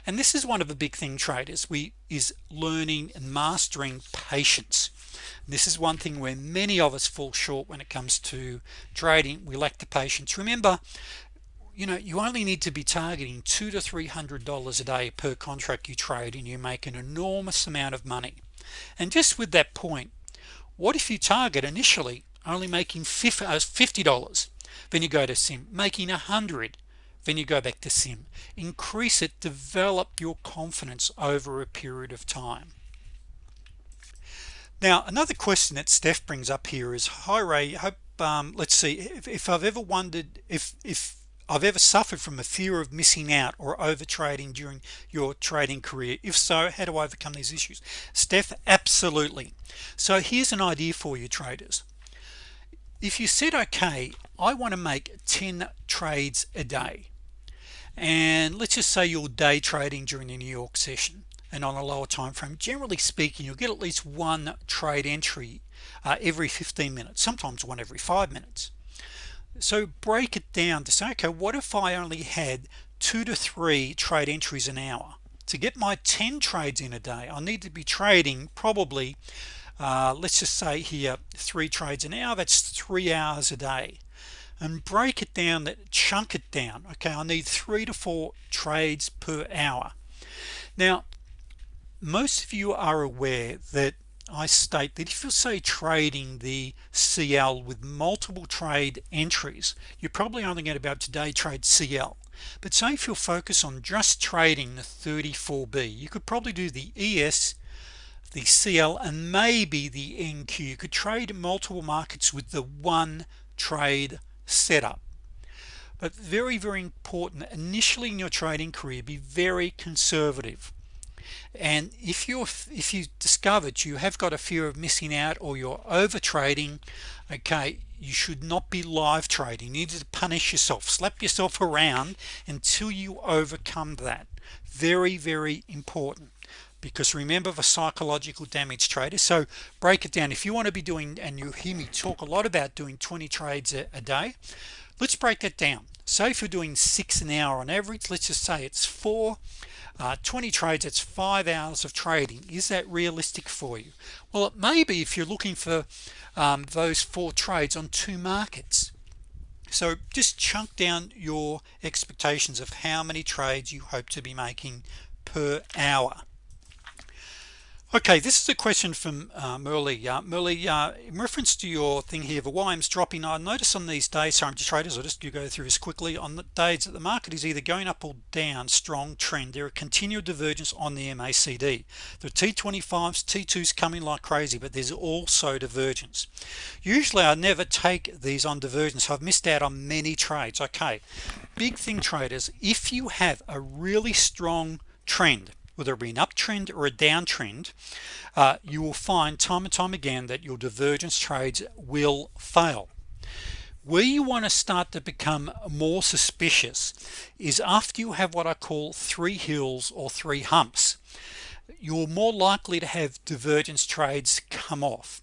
And this is one of the big thing traders. We is learning and mastering patience this is one thing where many of us fall short when it comes to trading. We lack the patience. Remember you know you only need to be targeting two to three hundred dollars a day per contract you trade and you make an enormous amount of money. And just with that point what if you target initially only making uh, fifty dollars? Then you go to sim. Making a hundred then you go back to sim. Increase it. Develop your confidence over a period of time now another question that Steph brings up here is hi Ray hope um, let's see if, if I've ever wondered if if I've ever suffered from a fear of missing out or over trading during your trading career. If so how do I overcome these issues? Steph absolutely. So here's an idea for you traders. If you said okay I want to make 10 trades a day and let's just say you're day trading during the New York session and on a lower time frame. Generally speaking you'll get at least one trade entry uh, every 15 minutes sometimes one every five minutes. So break it down to say okay what if I only had two to three trade entries an hour? To get my 10 trades in a day I need to be trading probably uh, let's just say here three trades an hour that's three hours a day. And break it down that chunk it down okay? I need three to four trades per hour. Now most of you are aware that I state that if you say trading the CL with multiple trade entries you're probably only going to be able to trade CL but say if you'll focus on just trading the 34b you could probably do the ES the CL and maybe the NQ you could trade multiple markets with the one trade setup. But very very important initially in your trading career be very conservative and if you're if you discovered you have got a fear of missing out or you're over trading okay you should not be live trading. You need to punish yourself. Slap yourself around until you overcome that. Very very important. Because remember the psychological damage traders so break it down. If you want to be doing and you hear me talk a lot about doing 20 trades a, a day let's break that down. So if you're doing six an hour on average let's just say it's four uh, 20 trades it's five hours of trading. Is that realistic for you? Well it may be if you're looking for um, those four trades on two markets. So just chunk down your expectations of how many trades you hope to be making per hour okay this is a question from uh, Merle uh, Merle uh, in reference to your thing here the YM's dropping I notice on these days sorry to traders I'll just go through this quickly on the days that the market is either going up or down strong trend. There are continual divergence on the MACD the T25s T2s coming like crazy but there's also divergence. Usually I never take these on divergence. I've missed out on many trades. Okay. Big thing traders if you have a really strong trend whether it be an uptrend or a downtrend uh, you will find time and time again that your divergence trades will fail. Where you want to start to become more suspicious is after you have what I call three hills or three humps. You're more likely to have divergence trades come off.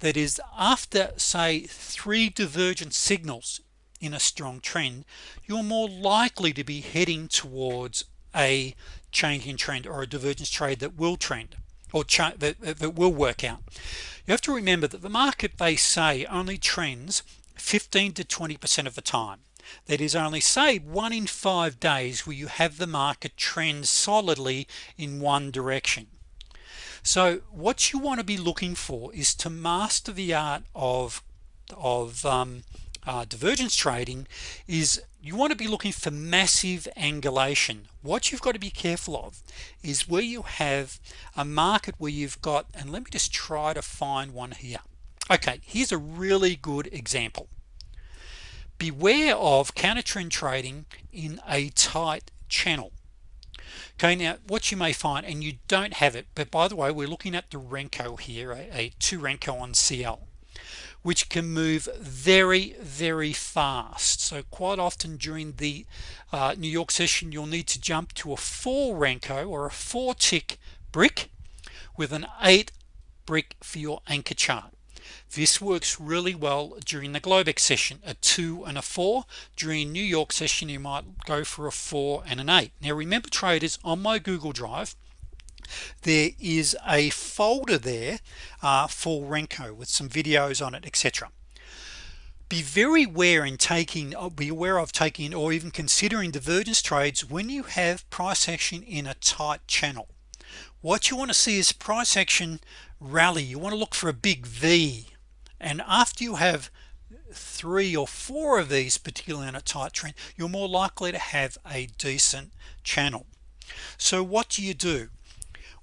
That is after say three divergent signals in a strong trend you're more likely to be heading towards a changing trend or a divergence trade that will trend or that, that will work out. You have to remember that the market they say only trends 15 to 20 percent of the time. That is only say one in five days where you have the market trend solidly in one direction. So what you want to be looking for is to master the art of of um, uh, divergence trading is you want to be looking for massive angulation. What you've got to be careful of is where you have a market where you've got and let me just try to find one here. Okay here's a really good example. Beware of counter trend trading in a tight channel. Okay now what you may find and you don't have it but by the way we're looking at the Renko here a, a 2 Renko on CL which can move very very fast. So quite often during the uh, New York session you'll need to jump to a 4 Renko or a 4 tick brick with an 8 brick for your anchor chart. This works really well during the Globex session a 2 and a 4 during New York session you might go for a 4 and an 8 now remember traders on my Google Drive there is a folder there uh, for Renko with some videos on it etc be very aware in taking uh, be aware of taking or even considering divergence trades when you have price action in a tight channel. What you want to see is price action rally. You want to look for a big V. And after you have three or four of these particularly in a tight trend you're more likely to have a decent channel. So what do you do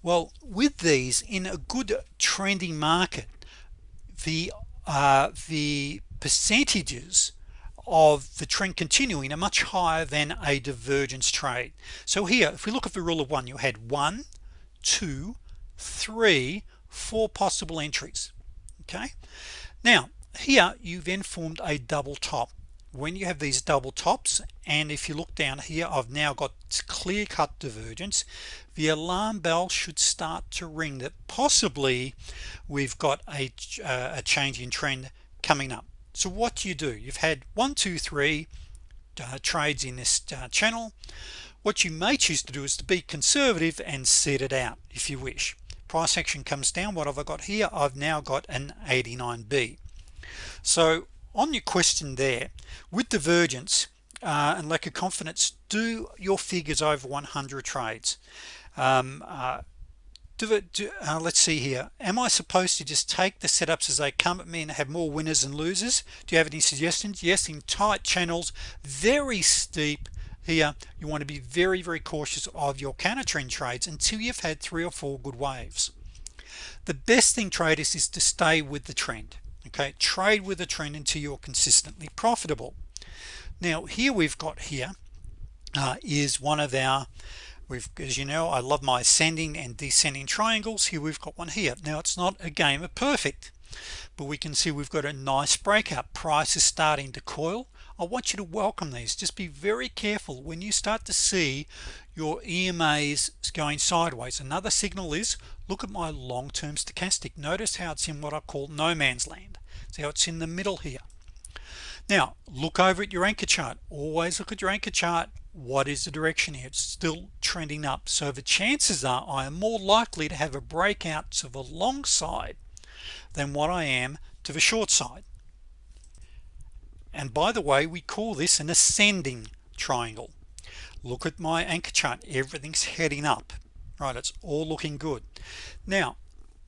well with these in a good trending market the uh, the percentages of the trend continuing are much higher than a divergence trade. So here if we look at the rule of one you had one two three four possible entries okay? Now here you then formed a double top. When you have these double tops and if you look down here I've now got clear-cut divergence the alarm bell should start to ring that possibly we've got a, uh, a change in trend coming up. So what do you do? You've had one two three uh, trades in this uh, channel. What you may choose to do is to be conservative and set it out if you wish. Price action comes down. What have I got here? I've now got an 89b so on your question there with divergence uh, and lack of confidence do your figures over 100 trades um, uh, do it do, uh, let's see here. Am I supposed to just take the setups as they come at me and have more winners and losers? Do you have any suggestions? Yes in tight channels very steep here. You want to be very very cautious of your counter trend trades until you've had three or four good waves. The best thing traders is to stay with the trend okay? Trade with the trend until you're consistently profitable. Now here we've got here uh, is one of our we've as you know I love my ascending and descending triangles. Here we've got one here. Now it's not a game of perfect but we can see we've got a nice breakout. Price is starting to coil. I want you to welcome these. Just be very careful when you start to see your EMAs going sideways. Another signal is look at my long-term stochastic. Notice how it's in what I call no man's land. See how it's in the middle here. Now look over at your anchor chart. Always look at your anchor chart what is the direction here? It's still trending up. So the chances are I am more likely to have a breakout to the long side than what I am to the short side. And by the way we call this an ascending triangle. Look at my anchor chart. Everything's heading up right? It's all looking good. Now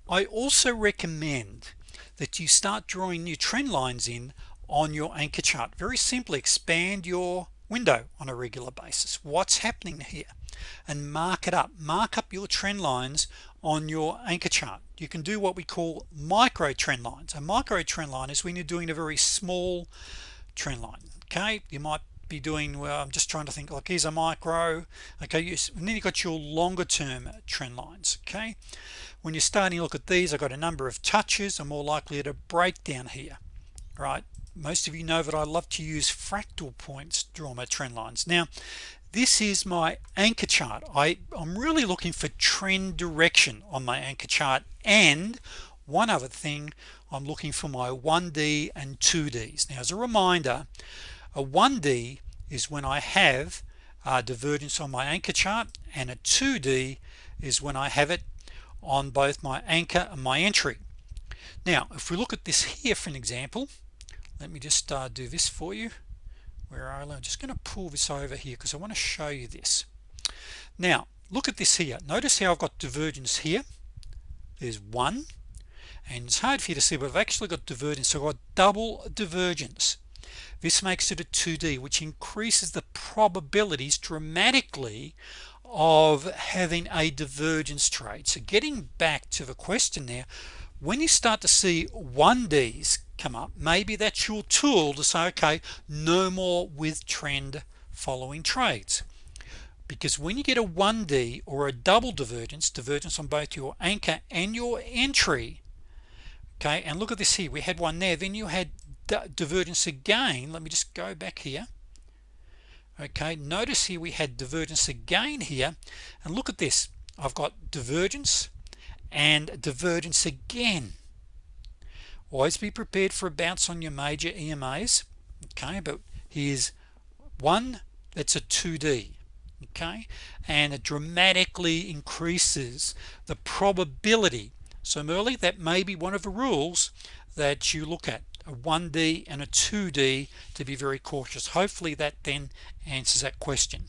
I also recommend that you start drawing new trend lines in on your anchor chart. Very simply expand your window on a regular basis. What's happening here? And mark it up. Mark up your trend lines on your anchor chart. You can do what we call micro trend lines. A micro trend line is when you're doing a very small trend line okay? You might be doing well I'm just trying to think like here's a micro. Okay you, and then you got your longer term trend lines okay? When you're starting to look at these I've got a number of touches. I'm more likely to break down here right most of you know that I love to use fractal points draw my trend lines. Now this is my anchor chart. I I'm really looking for trend direction on my anchor chart and one other thing I'm looking for my 1d and 2ds now as a reminder a 1d is when I have a divergence on my anchor chart and a 2d is when I have it on both my anchor and my entry. Now if we look at this here for an example let me just uh, do this for you. Where are I'm just going to pull this over here because I want to show you this. Now look at this here. Notice how I've got divergence here. There's one and it's hard for you to see but I've actually got divergence. So I've got double divergence. This makes it a 2d which increases the probabilities dramatically of having a divergence trade so getting back to the question there when you start to see 1Ds come up maybe that's your tool to say okay no more with trend following trades. Because when you get a 1d or a double divergence divergence on both your anchor and your entry okay and look at this here we had one there then you had divergence again. Let me just go back here. Okay notice here we had divergence again here and look at this. I've got divergence and divergence again always be prepared for a bounce on your major EMAs okay? But here's one that's a 2d okay? And it dramatically increases the probability so Merly that may be one of the rules that you look at a 1d and a 2d to be very cautious. Hopefully that then answers that question.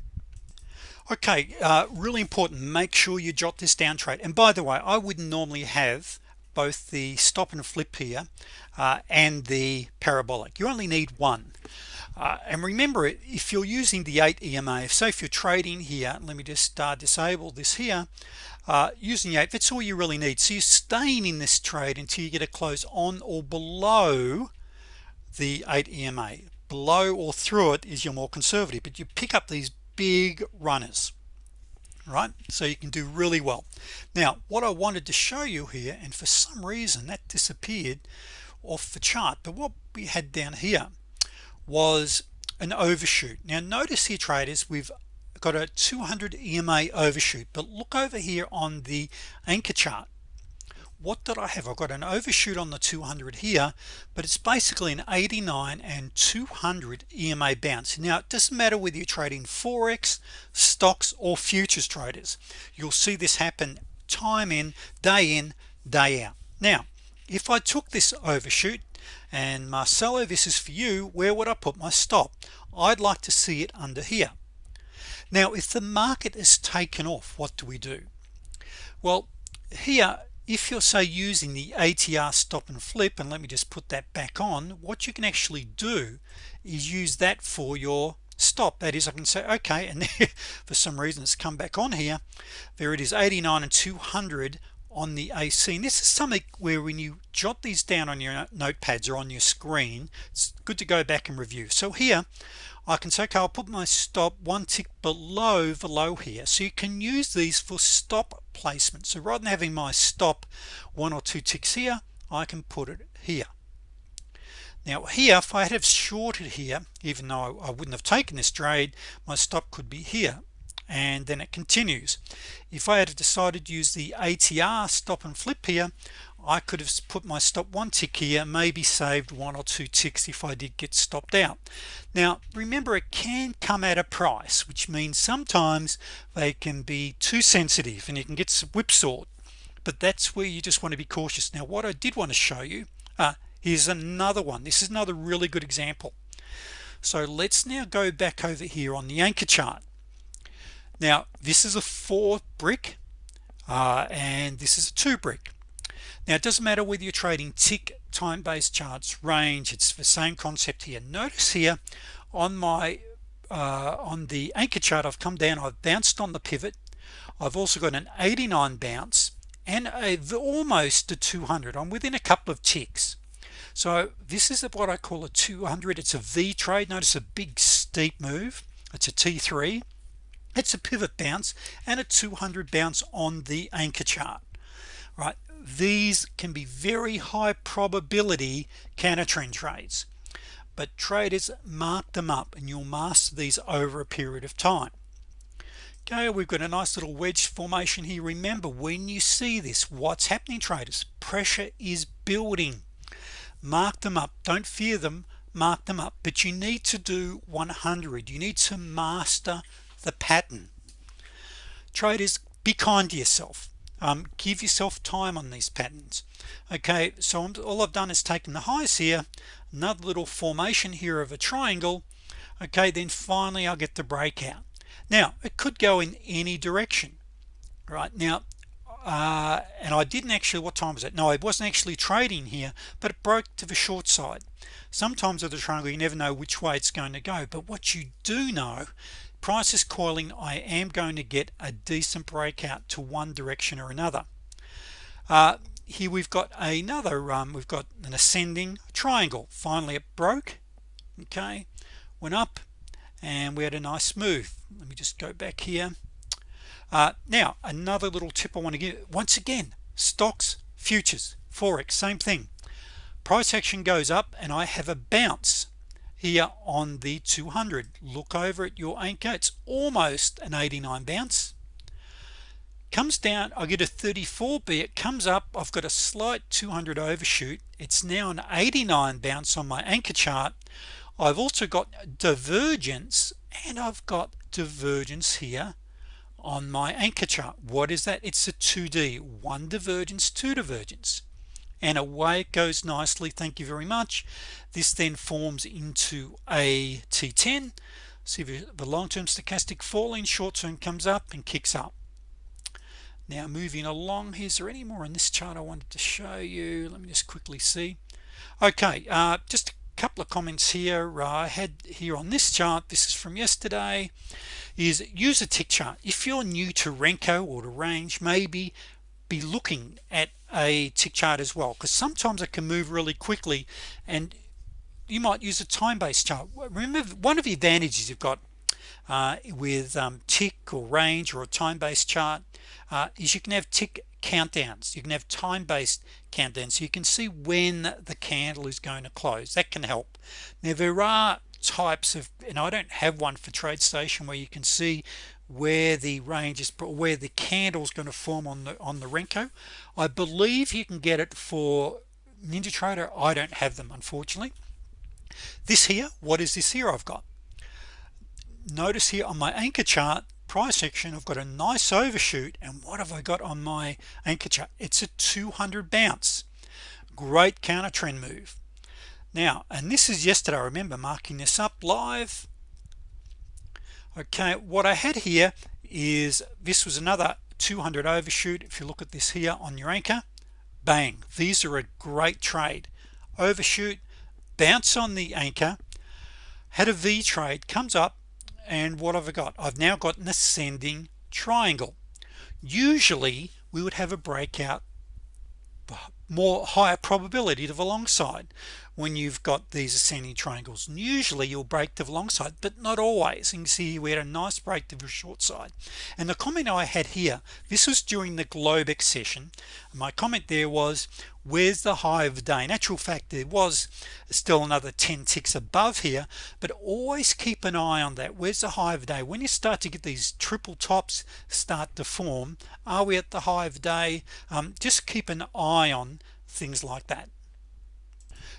Okay uh, really important make sure you jot this down trade and by the way I wouldn't normally have both the stop and flip here uh, and the parabolic. You only need one. Uh, and remember if you're using the 8 EMA so if you're trading here let me just uh, disable this here uh, using the 8 that's all you really need. So you're staying in this trade until you get a close on or below the 8 EMA below or through it is your more conservative but you pick up these big runners right? So you can do really well. Now what I wanted to show you here and for some reason that disappeared off the chart but what we had down here was an overshoot. Now notice here traders we've got a 200 EMA overshoot but look over here on the anchor chart what did I have? I've got an overshoot on the 200 here but it's basically an 89 and 200 EMA bounce. Now it doesn't matter whether you're trading forex stocks or futures traders. You'll see this happen time in day in day out. Now if I took this overshoot and Marcelo this is for you where would I put my stop? I'd like to see it under here. Now if the market is taken off what do we do? Well here if you're say using the ATR stop and flip and let me just put that back on what you can actually do is use that for your stop. That is I can say okay and for some reason it's come back on here. There it is 89 and 200 on the AC and this is something where when you jot these down on your notepads or on your screen it's good to go back and review. So here I can say okay I'll put my stop one tick below the low here. So you can use these for stop placement. So rather than having my stop one or two ticks here I can put it here. Now here if I had have shorted here even though I wouldn't have taken this trade my stop could be here and then it continues. If I had decided to use the ATR stop and flip here I could have put my stop one tick here maybe saved one or two ticks if I did get stopped out. Now remember it can come at a price which means sometimes they can be too sensitive and you can get some whipsawed but that's where you just want to be cautious. Now what I did want to show you uh, here's another one. This is another really good example. So let's now go back over here on the anchor chart now this is a four brick uh, and this is a two brick. Now it doesn't matter whether you're trading tick time-based charts range it's the same concept here. Notice here on my uh, on the anchor chart I've come down I've bounced on the pivot. I've also got an 89 bounce and a, almost a 200 I'm within a couple of ticks. So this is what I call a 200 it's a V trade. Notice a big steep move. It's a t3 it's a pivot bounce and a 200 bounce on the anchor chart right? These can be very high probability counter trend trades but traders mark them up and you'll master these over a period of time. Okay we've got a nice little wedge formation here. Remember when you see this what's happening traders? Pressure is building. Mark them up. Don't fear them. Mark them up. But you need to do 100 you need to master the pattern. Traders be kind to yourself. Um, give yourself time on these patterns. Okay so I'm, all I've done is taken the highs here another little formation here of a triangle. Okay then finally I'll get the breakout. Now it could go in any direction right? Now uh, and I didn't actually what time was it? No I wasn't actually trading here but it broke to the short side. Sometimes with the triangle you never know which way it's going to go but what you do know price is coiling I am going to get a decent breakout to one direction or another. Uh, here we've got another um, we've got an ascending triangle. Finally it broke okay went up and we had a nice move. Let me just go back here. Uh, now another little tip I want to give once again stocks futures forex same thing. Price action goes up and I have a bounce here on the 200 look over at your anchor. It's almost an 89 bounce. Comes down I get a 34b it comes up. I've got a slight 200 overshoot. It's now an 89 bounce on my anchor chart. I've also got divergence and I've got divergence here on my anchor chart. What is that? It's a 2d one divergence two divergence and away it goes nicely thank you very much. This then forms into a t10 see the long-term stochastic falling short-term comes up and kicks up. Now moving along is there any more in this chart I wanted to show you? Let me just quickly see. Okay uh, just a couple of comments here uh, I had here on this chart. This is from yesterday. Is use a tick chart. If you're new to Renko or to range maybe be looking at a tick chart as well because sometimes it can move really quickly and you might use a time-based chart. Remember one of the advantages you've got uh, with um, tick or range or a time-based chart uh, is you can have tick countdowns. You can have time-based countdowns so you can see when the candle is going to close. That can help. Now there are types of and I don't have one for TradeStation where you can see where the range is where the candle is going to form on the on the Renko. I believe you can get it for NinjaTrader I don't have them unfortunately. This here what is this here I've got? Notice here on my anchor chart price action I've got a nice overshoot and what have I got on my anchor chart? It's a 200 bounce. Great counter trend move. Now and this is yesterday I remember marking this up live okay what I had here is this was another 200 overshoot if you look at this here on your anchor. Bang these are a great trade. Overshoot bounce on the anchor had a V trade comes up and what have I got? I've now got an ascending triangle. Usually we would have a breakout more higher probability to the long side when you've got these ascending triangles. And usually you'll break the long side but not always. You can see we had a nice break to the short side. And the comment I had here this was during the Globex session my comment there was where's the high of the day? In actual fact there was still another 10 ticks above here but always keep an eye on that. Where's the high of the day? When you start to get these triple tops start to form are we at the high of the day? Um, just keep an eye on things like that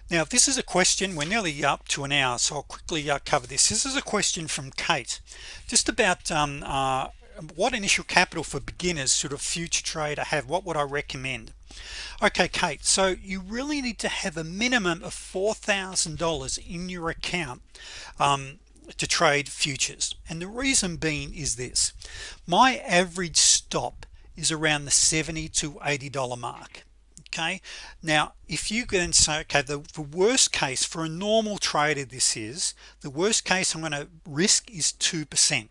now this is a question we're nearly up to an hour so I'll quickly uh, cover this. This is a question from Kate just about um, uh, what initial capital for beginners should a future trader have? What would I recommend? Okay Kate so you really need to have a minimum of $4,000 in your account um, to trade futures. And the reason being is this. My average stop is around the 70 to 80 dollar mark okay? Now if you can say okay the, the worst case for a normal trader this is the worst case I'm going to risk is 2%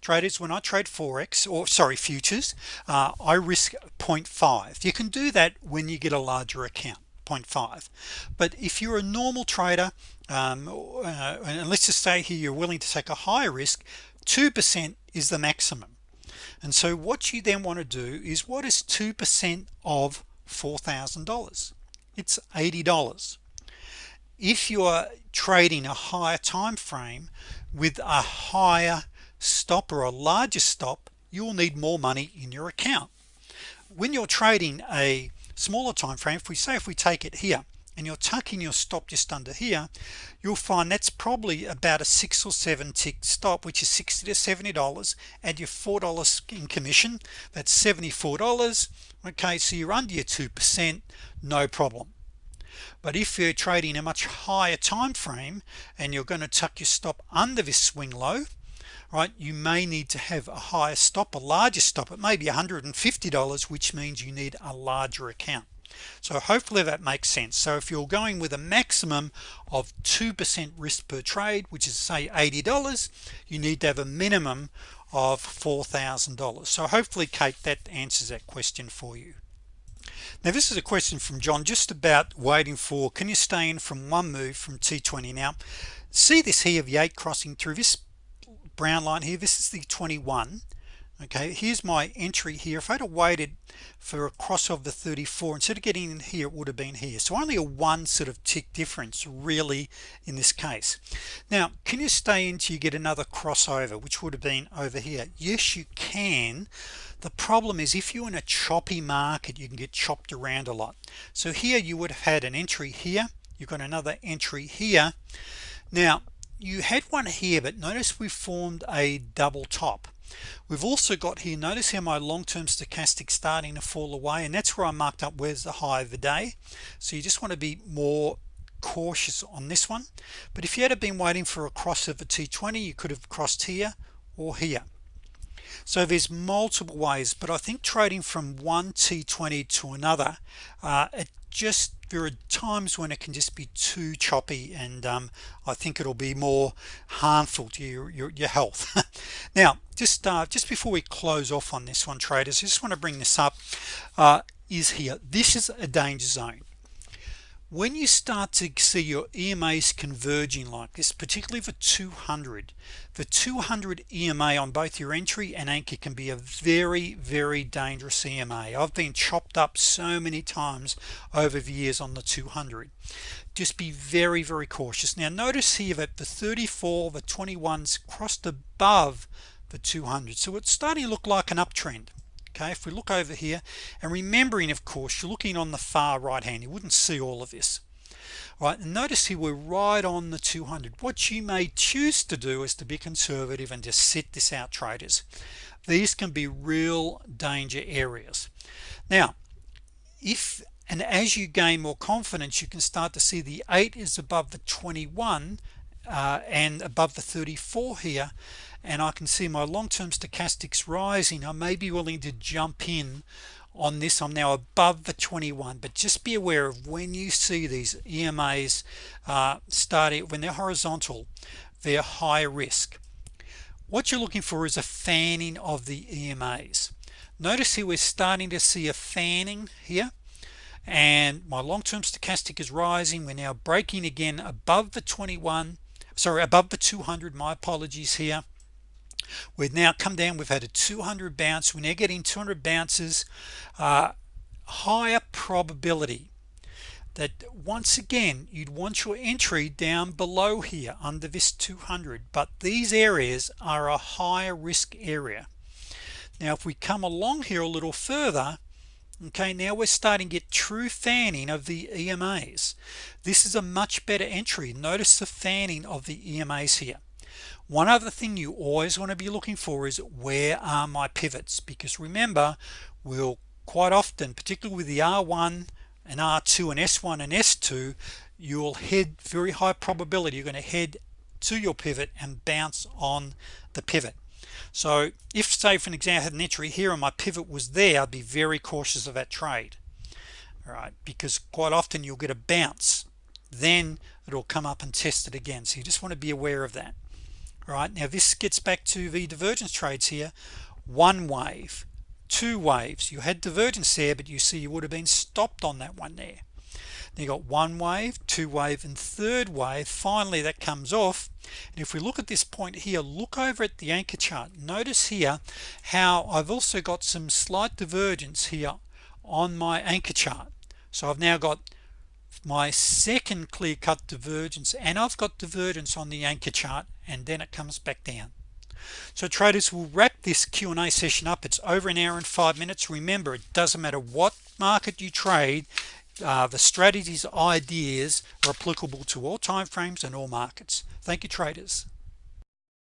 traders when I trade forex or sorry futures uh, I risk 0.5 you can do that when you get a larger account 0.5 but if you're a normal trader um, uh, and let's just say here you're willing to take a higher risk 2% is the maximum. And so what you then want to do is what is 2% of $4,000 it's $80 if you are trading a higher time frame with a higher stop or a larger stop you'll need more money in your account. When you're trading a smaller time frame if we say if we take it here and you're tucking your stop just under here you'll find that's probably about a six or seven tick stop which is 60 to 70 dollars and your four dollars in commission. That's 74 dollars. Okay so you're under your 2% no problem. But if you're trading a much higher time frame and you're going to tuck your stop under this swing low right you may need to have a higher stop a larger stop. It may be $150 which means you need a larger account so hopefully that makes sense. So if you're going with a maximum of 2% risk per trade which is say $80 you need to have a minimum of $4,000 so hopefully Kate that answers that question for you. Now this is a question from John just about waiting for can you stay in from one move from T20 now? See this here of 8 crossing through this brown line here. This is the 21 okay here's my entry here. If I'd have waited for a cross of the 34 instead of getting in here it would have been here. So only a one sort of tick difference really in this case. Now can you stay until you get another crossover which would have been over here? Yes you can. The problem is if you're in a choppy market you can get chopped around a lot. So here you would have had an entry here. You've got another entry here. Now you had one here but notice we formed a double top we've also got here notice how my long-term stochastic starting to fall away and that's where I marked up where's the high of the day. So you just want to be more cautious on this one. But if you had been waiting for a cross of a t20 you could have crossed here or here. So there's multiple ways but I think trading from one t20 to another uh, it just there are times when it can just be too choppy and um, I think it'll be more harmful to your, your, your health. Now just uh, just before we close off on this one traders I just want to bring this up. Uh, is here this is a danger zone when you start to see your EMAs converging like this particularly for 200 the 200 EMA on both your entry and anchor can be a very very dangerous EMA I've been chopped up so many times over the years on the 200 just be very very cautious. Now notice here that the 34 the 21s crossed above the 200 so it's starting to look like an uptrend okay? If we look over here and remembering of course you're looking on the far right hand you wouldn't see all of this right? And notice here we're right on the 200 what you may choose to do is to be conservative and just sit this out traders. These can be real danger areas. Now if and as you gain more confidence you can start to see the 8 is above the 21 uh, and above the 34 here and I can see my long-term stochastics rising. I may be willing to jump in on this. I'm now above the 21 but just be aware of when you see these EMAs uh, starting when they're horizontal they're high risk. What you're looking for is a fanning of the EMAs notice here we're starting to see a fanning here and my long-term stochastic is rising. We're now breaking again above the 21 sorry above the 200 my apologies here we've now come down we've had a 200 bounce we're now getting 200 bounces uh, higher probability that once again you'd want your entry down below here under this 200 but these areas are a higher risk area. Now if we come along here a little further okay now we're starting to get true fanning of the EMAs this is a much better entry. Notice the fanning of the EMAs here one other thing you always want to be looking for is where are my pivots? Because remember we'll quite often particularly with the r1 and r2 and s1 and s2 you'll head very high probability you're going to head to your pivot and bounce on the pivot. So if say for an example I had an entry here and my pivot was there I'd be very cautious of that trade. All right because quite often you'll get a bounce then it'll come up and test it again. So you just want to be aware of that right? Now this gets back to the divergence trades here. One wave two waves. You had divergence there but you see you would have been stopped on that one there. You got one wave two wave and third wave. Finally that comes off. And if we look at this point here look over at the anchor chart. Notice here how I've also got some slight divergence here on my anchor chart. So I've now got my second clear-cut divergence and I've got divergence on the anchor chart and then it comes back down. So traders will wrap this Q&A session up. It's over an hour and five minutes. Remember it doesn't matter what market you trade uh, the strategies ideas are applicable to all time frames and all markets. Thank you traders